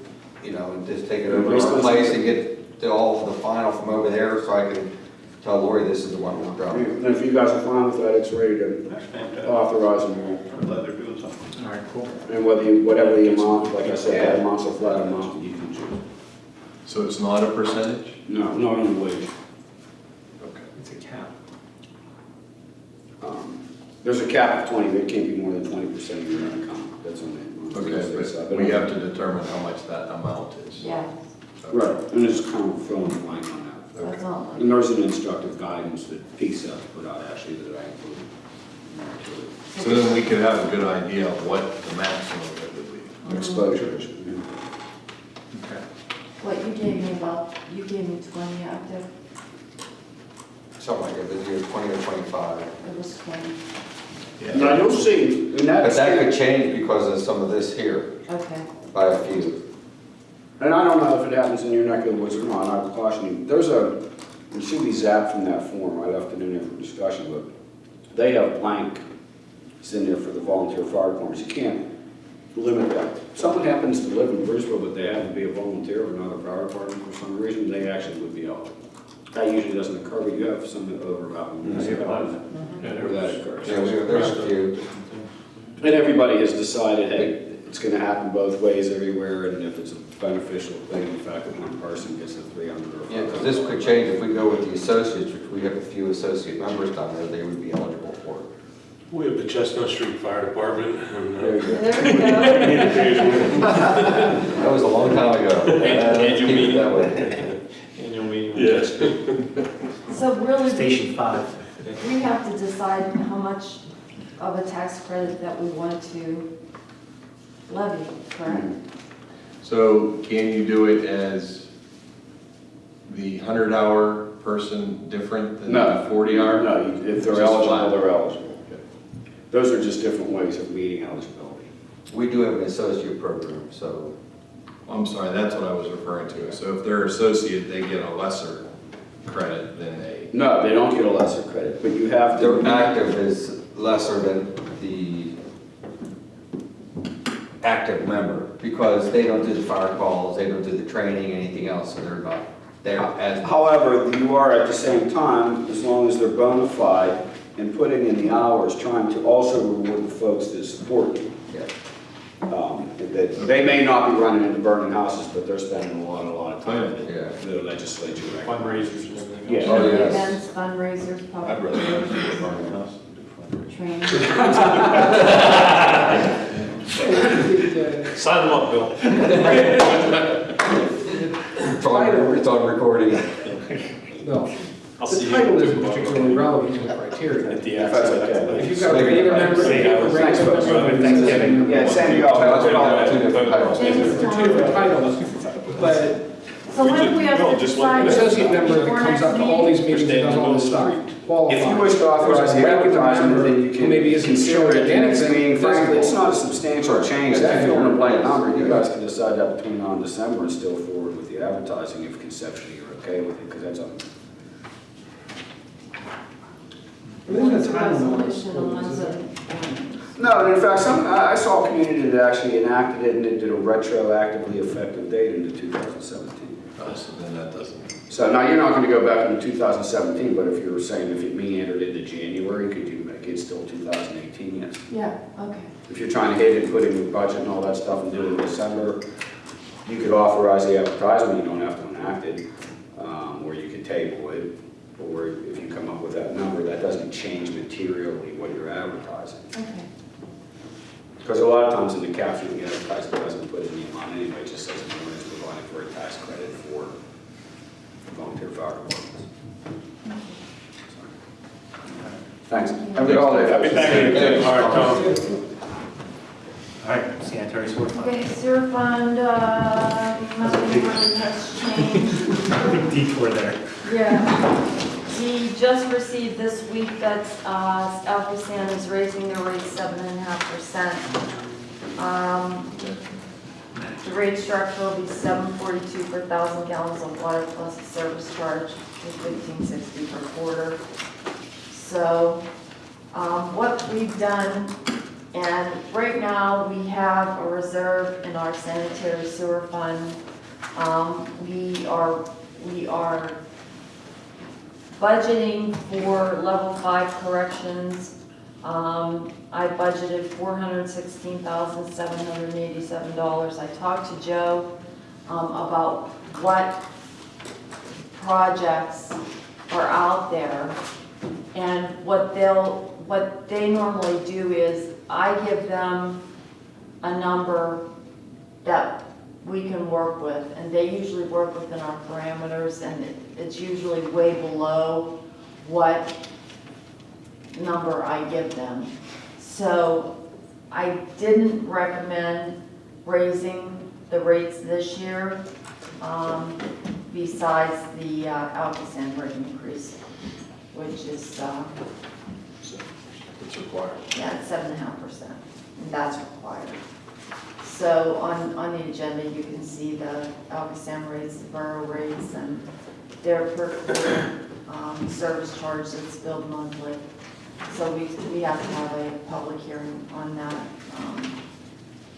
you know, and just take it over to our on- place and get the, all the final from over there, so I can tell Lori this is the one we're going. And if you guys are fine with that, it's ready to That's fantastic. authorize them all. I'm glad they're doing something. All right, cool. And whether you, whatever the amount, like I said, that amount's a flat amount, you can choose. So it's not a percentage? No, not on the wage. Okay. It's a cap. Um, There's a cap of twenty, but it can't be more than twenty percent of your income, that's on the. on the Okay, state but we have to determine how much that amount is. Yeah, Right, and it's kind of filling the blank on that. that's all. And there's an instructive guidance that PSAP put out actually that I included. So then we could have a good idea of what the maximum it would be. Exposure. Okay. What you gave me about, you gave me twenty active, Something like it, but either twenty or twenty-five. it was twenty, Now, you'll see, and But that's, that could change because of some of this here, okay. by a few. and I don't know if it happens in your neck of the woods or not, I would caution you, there's a, you should be zapped from that form, I left it in there for discussion, but they have blank, it's in there for the volunteer fire departments, you can't limit that. If someone happens to live in Bridgeville, but they happen to be a volunteer of another fire department for some reason, they actually would be eligible. That usually doesn't occur, but you have some overlap in municipalities where that occurs. Yeah, there- there's a few. And everybody has decided, hey, it's gonna happen both ways everywhere, and if it's a beneficial thing, the fact that one person gets a three hundred or. Yeah, because this could change if we go with the associates, which we have a few associate members down there, they would be eligible for it. We have the Chestnut Street Fire Department, and There uh, you go. There we go. <laughs> That was a long time ago. Let's keep it that way. Annual meeting. Yes. <laughs> So really, we- Station five. we have to decide how much of a tax credit that we want to levy, correct? So can you do it as the hundred hour person different than No. the forty hour? No, if they're Just eligible, flat. they're eligible. Those are just different ways of meeting eligibility. We do have an associate program, so I'm sorry, that's what I was referring to. So if they're associate, they get a lesser credit than a, No, they don't get a lesser credit, but you have to. their active is lesser than the active member, because they don't do the fire calls, they don't do the training, anything else, so they're not there as. However, you are at the same time, as long as they're bona fide and putting in the hours, trying to also reward the folks that support you. Yeah. Um, that They may not be running into burning houses, but they're spending a lot, a lot of time Yeah. the legislature recognizes. Fundraisers and everything. Yeah. Oh, yes. Events, fundraisers, I'd public rather relations, go to the burning house than do fundraising. training. Sign them up, Bill. It's on, it's on recording. No, I'll the see you. title in isn't particularly relevant to the criteria. At the If that's outset. okay. If you've got a regular member, if you have a Thanks, regular folks. member. Thanksgiving. Yeah, same to y'all. That's all two different titles. James They're two different titles, but So when do we have No, to just decide? an associate member that comes up to all these meeting? meetings and does all this stuff, qualifies. If you wish to authorize the There's a regular advertisement, then you member can who maybe isn't consider showing it at the next anything meeting. Frankly, it's visible. not a substantial change. That fill in a number, you guys can decide that between now and December and still forward with the advertising if conceptually you're okay with it, because that's a, There isn't a One's a time limit, resolution and one's is a, there? No, and in fact, some, I I saw a community that actually enacted it and it did a retroactively effective date into 2017. uh, so then that doesn't. So now you're not gonna go back into 2017, but if you were saying if it meandered into January, could you make it still 2018? Yes. yeah, okay. If you're trying to hit it, put in your budget and all that stuff and do it in December, you could authorize the advertisement, you don't have to enact it, um, or you could table it, or if you come up with that number, that doesn't change materially what you're advertising. Okay. Because a lot of times in the caption, the advertisement doesn't put in the amount anyway, it just says the owner is providing for a tax credit for volunteer fire departments. Thanks. Have a good holiday. Happy Thanksgiving. All right, Tom. All right, sanitary sewer fund. Okay, sewer fund, uh, nothing really has changed. Big detour there. Yeah, we just received this week that, uh, ALCOSAN is raising their rate seven and a half percent. Um, the rate structure will be seven forty-two per thousand gallons of water plus a service charge, is fifteen sixty per quarter. So, um, what we've done, and right now, we have a reserve in our sanitary sewer fund. Um, we are, we are budgeting for level five corrections. Um, I budgeted four hundred sixteen thousand, seven hundred and eighty-seven dollars. I talked to Joe, um, about what projects are out there. And what they'll, what they normally do is, I give them a number that we can work with, and they usually work within our parameters, and it- it's usually way below what number I give them. So I didn't recommend raising the rates this year, um, besides the uh, rate increase, which is, uh, It's required. yeah, seven and a half percent, and that's required. So on, on the agenda, you can see the ALCOSAN rates, the borough rates, and their per, um, service charge that's billed monthly. So we, we have to have a public hearing on that, um,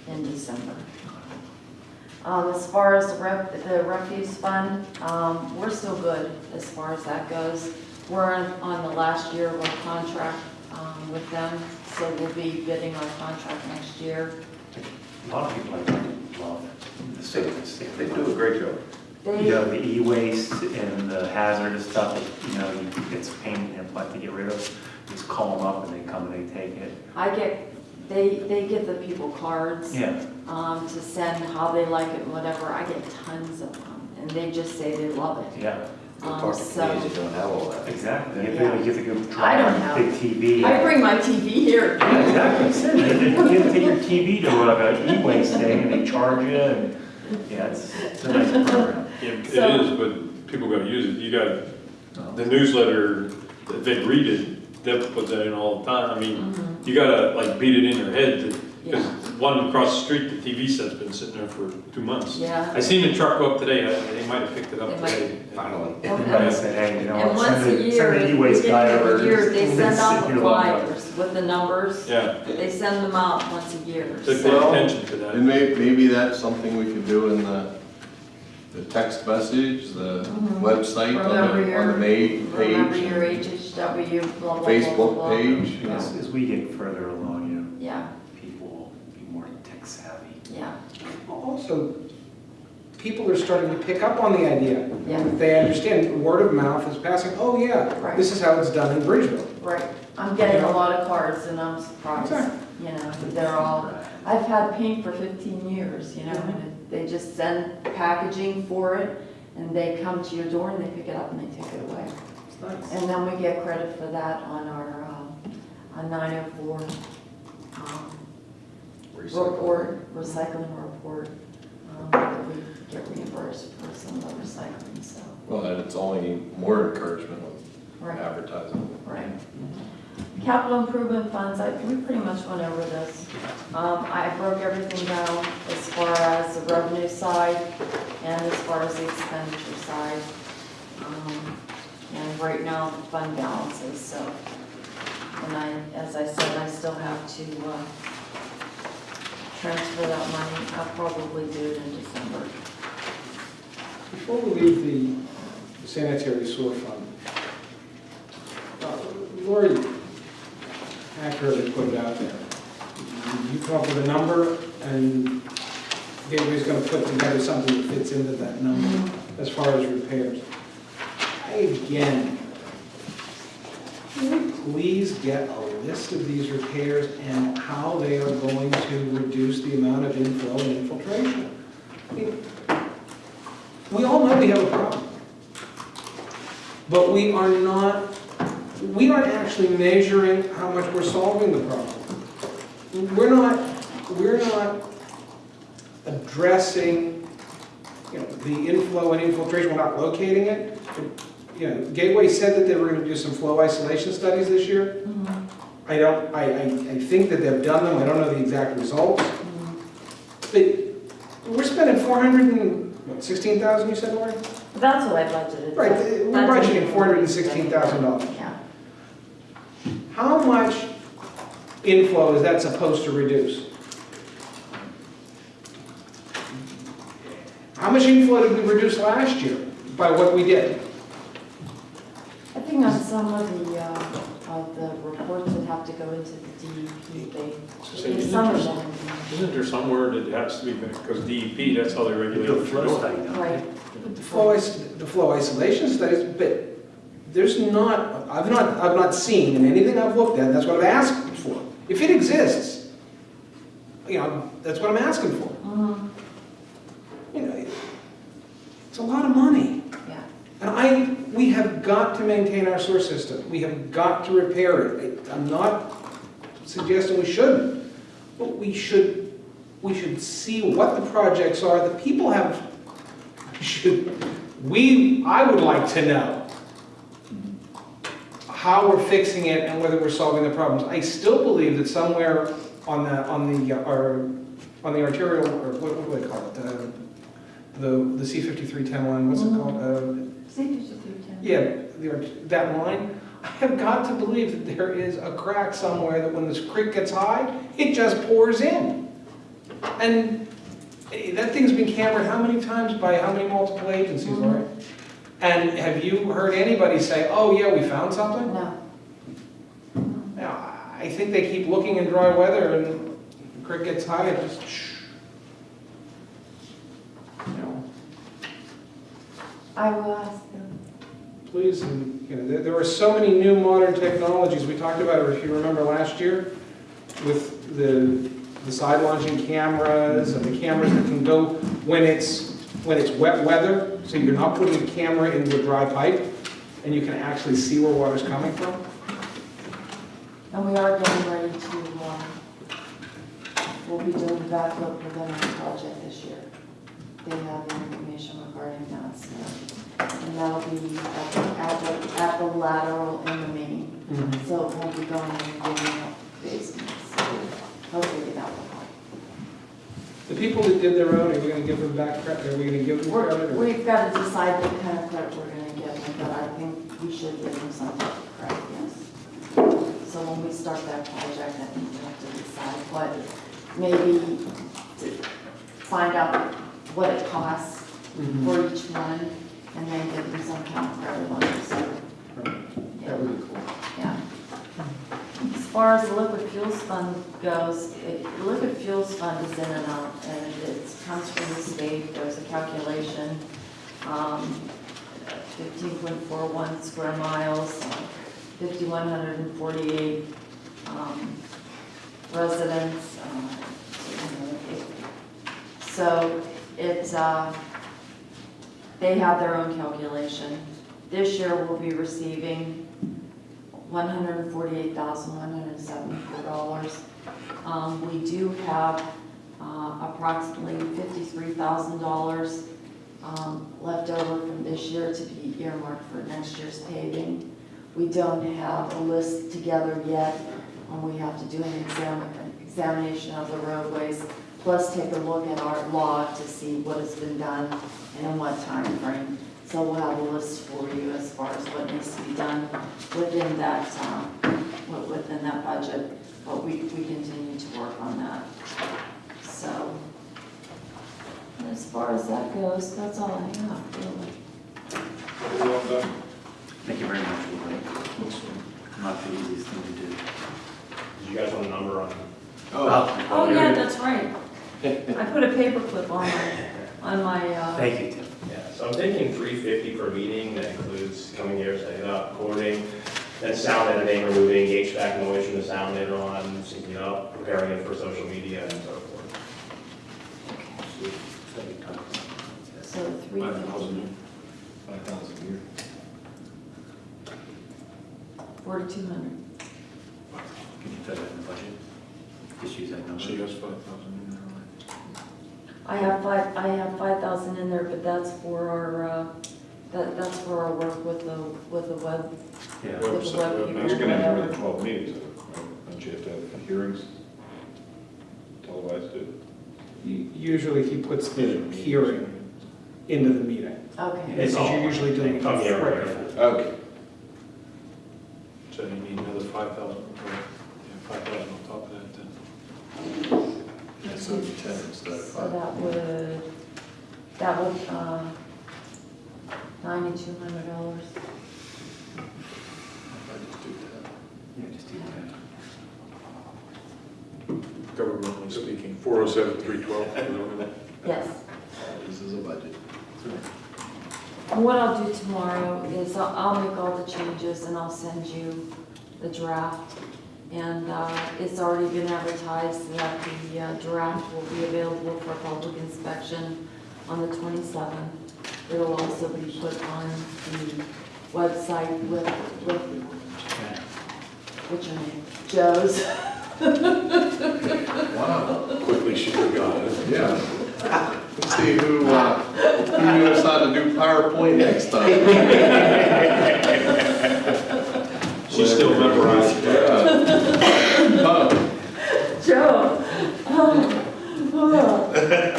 in December. Um, as far as the ref, the refuse fund, um, we're still good as far as that goes. We're on, on the last year of our contract, um, with them, so we'll be bidding our contract next year. A lot of people I think love the state, They do a great job. You know, the e-waste and the hazardous stuff, that, you know, it's a pain in the butt to get rid of. Just call them up and they come and they take it. I get, they, they give the people cards. Yeah, um, to send how they like it and whatever. I get tons of them, and they just say they love it. yeah, Um, Talk to so, communities that don't have all that. exactly. You have to, you have to go I don't on have- big TV. I bring my TV here. Yeah, exactly. So You have to- you have to take your TV to like a e-waste <laughs> thing and they charge you and, yeah, it's, it's a nice program. Yeah, It So- is, but people gotta use it. You gotta, the newsletter, if they read it, Deb puts that in all the time. I mean, Mhm. you gotta like beat it in your head that, because Yeah. One across the street, the TV set's been sitting there for two months. Yeah. I seen the truck go up today, I- they might have picked it up They might. today. Finally. Everybody said, hey, you know, And what, once send a the, year, send the e-waste guy of over. the year, they and send out the here long enough. flyers with the numbers. Yeah, They send them out once a year. so pay So, attention to that. And may, maybe that's something we could do in the, the text message, the Mhm. website, on Remember the, your- on the main remember page, your HHW, blah, blah, blah, blah, Facebook blah. page. Yeah. As, as we get further along, you know, Yeah, people will be more tech savvy. yeah, Also, people are starting to pick up on the idea. Yeah. They understand, word of mouth is passing, oh yeah, Right. this is how it's done in Bridgeville. right. I'm getting a lot of cards and I'm surprised, Exactly. you know, they're all, I've had paint for 15 years, you know, and they just send packaging for it, and they come to your door and they pick it up and they take it away. Nice. And then we get credit for that on our, um, on 904 um, report, recycling report, um, we get reimbursed for some of the recycling, so, Well, and it's only more encouragement with right, advertising. right. Capital improvement funds, I, we pretty much went over this. Um, I broke everything down as far as the revenue side and as far as the expenditure side. Um, And right now, the fund balances, so, and I, as I said, I still have to, uh, transfer that money. I'll probably do it in December. Before we leave the sanitary sewer fund, uh, Lori accurately put it out there. You come up with a number, and Gateway's gonna put together something that fits into that number as far as repairs. I again, please get a list of these repairs and how they are going to reduce the amount of inflow and infiltration? We all know we have a problem. But we are not, we aren't actually measuring how much we're solving the problem. We're not, we're not addressing, you know, the inflow and infiltration, we're not locating it. You know, Gateway said that they were gonna do some flow isolation studies this year. Mm-hmm. I don't, I, I, I think that they've done them, I don't know the exact results. Mm-hmm. But we're spending four hundred and, what, sixteen thousand, you said, Lori? That's what I budgeted. Right, we're That's- budgeting four hundred and sixteen thousand dollars. Yeah. How much inflow is that supposed to reduce? How much inflow did we reduce last year by what we did? I think on some of the, uh, of the reports that have to go into the DEP, they, So in isn't some of there- them. Isn't there somewhere that has to be, because DEP, that's how they They regulate. do a what flow you're doing. study. Right. The flow, is- the flow isolation studies, but there's not, I've not, I've not seen in anything I've looked at, that's what I've asked for. If it exists, you know, that's what I'm asking for. Mhm. You know, it's a lot of money. And I, we have got to maintain our sewer system. We have got to repair it. I'm not suggesting we shouldn't, but we should, we should see what the projects are. The people have, <laughs> should, we, I would like to know how we're fixing it and whether we're solving the problems. I still believe that somewhere on the, on the, uh, our, on the arterial, or what, what do they call it? Uh, The, the C fifty-three ten line, what's it called? Uh, See, if you do ten. yeah, the, that line, I have got to believe that there is a crack somewhere that when this creek gets high, it just pours in. And eh, that thing's been cambered how many times by how many multiple agencies, Lori? And have you heard anybody say, oh yeah, we found something? No. Now, I think they keep looking in dry weather and the creek gets high, it just shh. You know, I will ask them. please, and, you know, there, there are so many new modern technologies, we talked about it, if you remember last year, with the, the side launching cameras and the cameras that can go when it's, when it's wet weather, so you're not putting a camera into a dry pipe, and you can actually see where water's coming from. And we are getting ready to, um, we'll be doing the backflow preventative project this year. They have the information so, and that'll be at the, at the, at the lateral in the main. Mm-hmm. So it won't be going in and digging up basements, so hopefully that will help. The people that did their own, are we gonna give them back credit, are we gonna give them We're, credit? or- we've got to decide what kind of credit we're gonna give them, but I think we should give them some type of credit, yes. So when we start that project, I think we have to decide what, maybe to find out what it costs Mhm. for each one, and then give them some credit on it, so. yeah. That would be cool. Yeah. As far as the liquid fuels fund goes, it, the liquid fuels fund is in and out, and it comes from the state, there's a calculation, um, fifteen point four one square miles, fifty-one hundred and forty-eight, um, residents, uh, it- so it's, uh, they have their own calculation. This year, we'll be receiving one hundred and forty-eight thousand, one hundred and seventy-four dollars. Um, we do have, uh, approximately fifty-three thousand dollars, um, left over from this year to be earmarked for next year's paving. We don't have a list together yet, and we have to do an exam, examination of the roadways, plus take a look at our log to see what has been done and in what time frame. So we'll have a list for you as far as what needs to be done within that, um, within that budget, but we, we continue to work on that. So, as far as that goes, that's all I have, really. Thank you very much, Lori. Not the easiest thing to do. Did you guys want a number on? Oh, Oh, yeah, that's right. I put a paperclip on my, on my, uh, Thank you, Tim. Yeah, so I'm thinking three fifty per meeting, that includes coming here, setting it up, recording, then sound editing, removing HVAC noise from the sound later on, syncing it up, preparing it for social media and so forth. so three fifty. Five thousand a year. Forty-two hundred. Can you fit that in the budget? Just use that number. She has five thousand in there. I have five, I have five thousand in there, but that's for our, uh, that, that's for our work with the, with the web, Yeah. with the Website, web web- You're gonna have more than twelve meetings, though, don't you have to have hearings televised too? U- Usually he puts the hearing into the meeting. Okay, Because you're usually doing it Come here, quicker. right. Okay. So you need another five thousand. Five thousand on top of that then. And so it'd be ten instead of so five. that would, that would, uh, ninety-two hundred dollars. I just do that. Yeah, just do that. Governmentally speaking, four oh seven, three twelve. <laughs> Yes. This is a budget. And what I'll do tomorrow is I'll, I'll make all the changes and I'll send you the draft. And, uh, it's already been advertised that the uh, draft will be available for public inspection on the twenty-seventh. It'll also be put on the website with, with, Yeah. what's your name? Joe's. <laughs> Wow, Quickly she forgot it. yeah. Let's see who, uh, who knows how to do PowerPoint next time. <laughs> She still memorized Yeah. Huh. Joe. <laughs>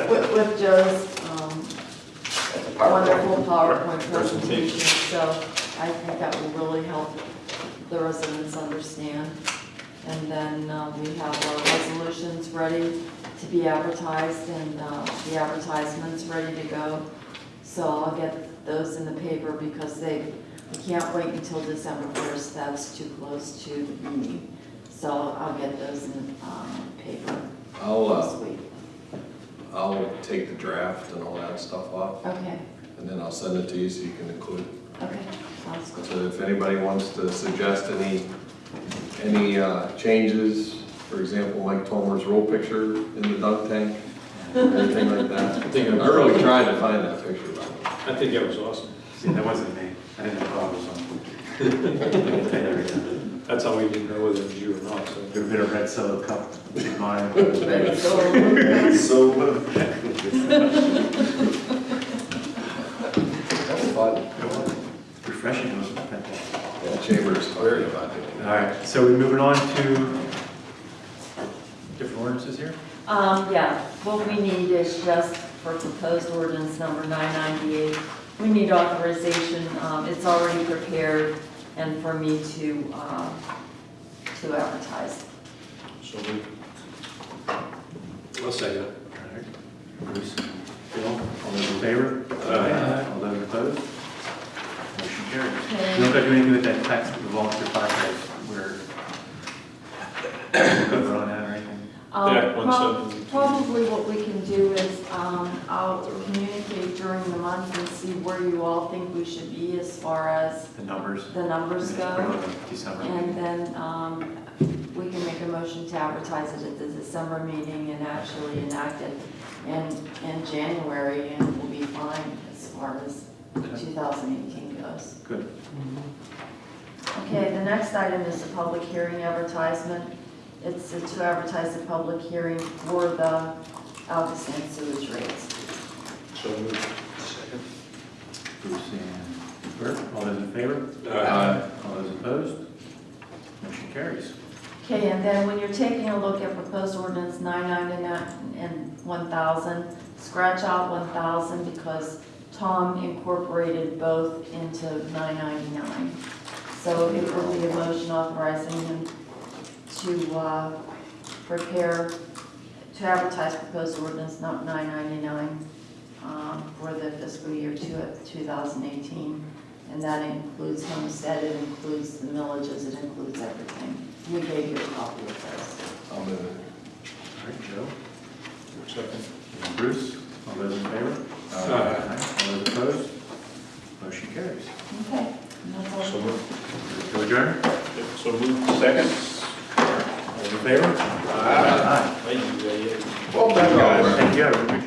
With, with Joe's, um, wonderful PowerPoint presentation, so I think that will really help the residents understand. And then, uh, we have our resolutions ready to be advertised and, uh, the advertisements ready to go. So I'll get those in the paper because they, we can't wait until December first, that's too close to the meeting. So I'll get those in, um, paper I'll, this uh, week. I'll take the draft and all that stuff off, Okay, and then I'll send it to you so you can include it. okay, sounds good. So if anybody wants to suggest any, any uh, changes, for example, Mike Tomer's roll picture in the dunk tank, anything like that. <laughs> I think it I'm was- really trying to find that picture. by the way. I think that was awesome. See, that wasn't me. I didn't know what I was on. There. That's how we didn't know whether it was you or not, so. Get a bit of red solo cup in mine. <laughs> So, So. <laughs> That's fun. Refreshing, it was fantastic. Yeah, Chambers talking about it. All right, so we're moving on to different ordinances here? Um, yeah, what we need is just for proposed ordinance number nine ninety-eight, we need authorization, um, it's already prepared, and for me to, uh, to advertise. So we. I'll second it. All right. Bruce, Bill, all those in favor? Aye. All those opposed? Motion carries. Okay. You don't got to do anything with that text, the volunteer firefighters, where, vote on that or anything? Um, Yeah, prob- Probably what we can do is, um, I'll communicate during the month and see where you all think we should be as far as The numbers? the numbers And then put it go. December. And then, um, we can make a motion to advertise it at the December meeting and actually enact it in, in January, and we'll be fine as far as Okay. 2018 goes. Good. Okay, the next item is the public hearing advertisement. It's to advertise a public hearing for the ALCOSAN sewage rates. So moved. Second. Bruce and Bert, all those in favor? Aye. All those opposed? Motion carries. Okay, and then when you're taking a look at proposed ordinance 999 and 1,000, scratch out 1,000 because Tom incorporated both into 999. So it will be a motion authorizing him to uh, prepare, to advertise proposed ordinance not 999 um, for the fiscal year two- 2018. And that includes homestead, it includes the millages, it includes everything. We gave you a copy of those. I'll move it. All right, Joe? Second. And Bruce, all those in favor? Aye. All those opposed? Motion carries. Okay, and that's all. So moved. To adjourn? So moved. Second. In favor? Aye. Thank you, yeah. Well guys. Thank you.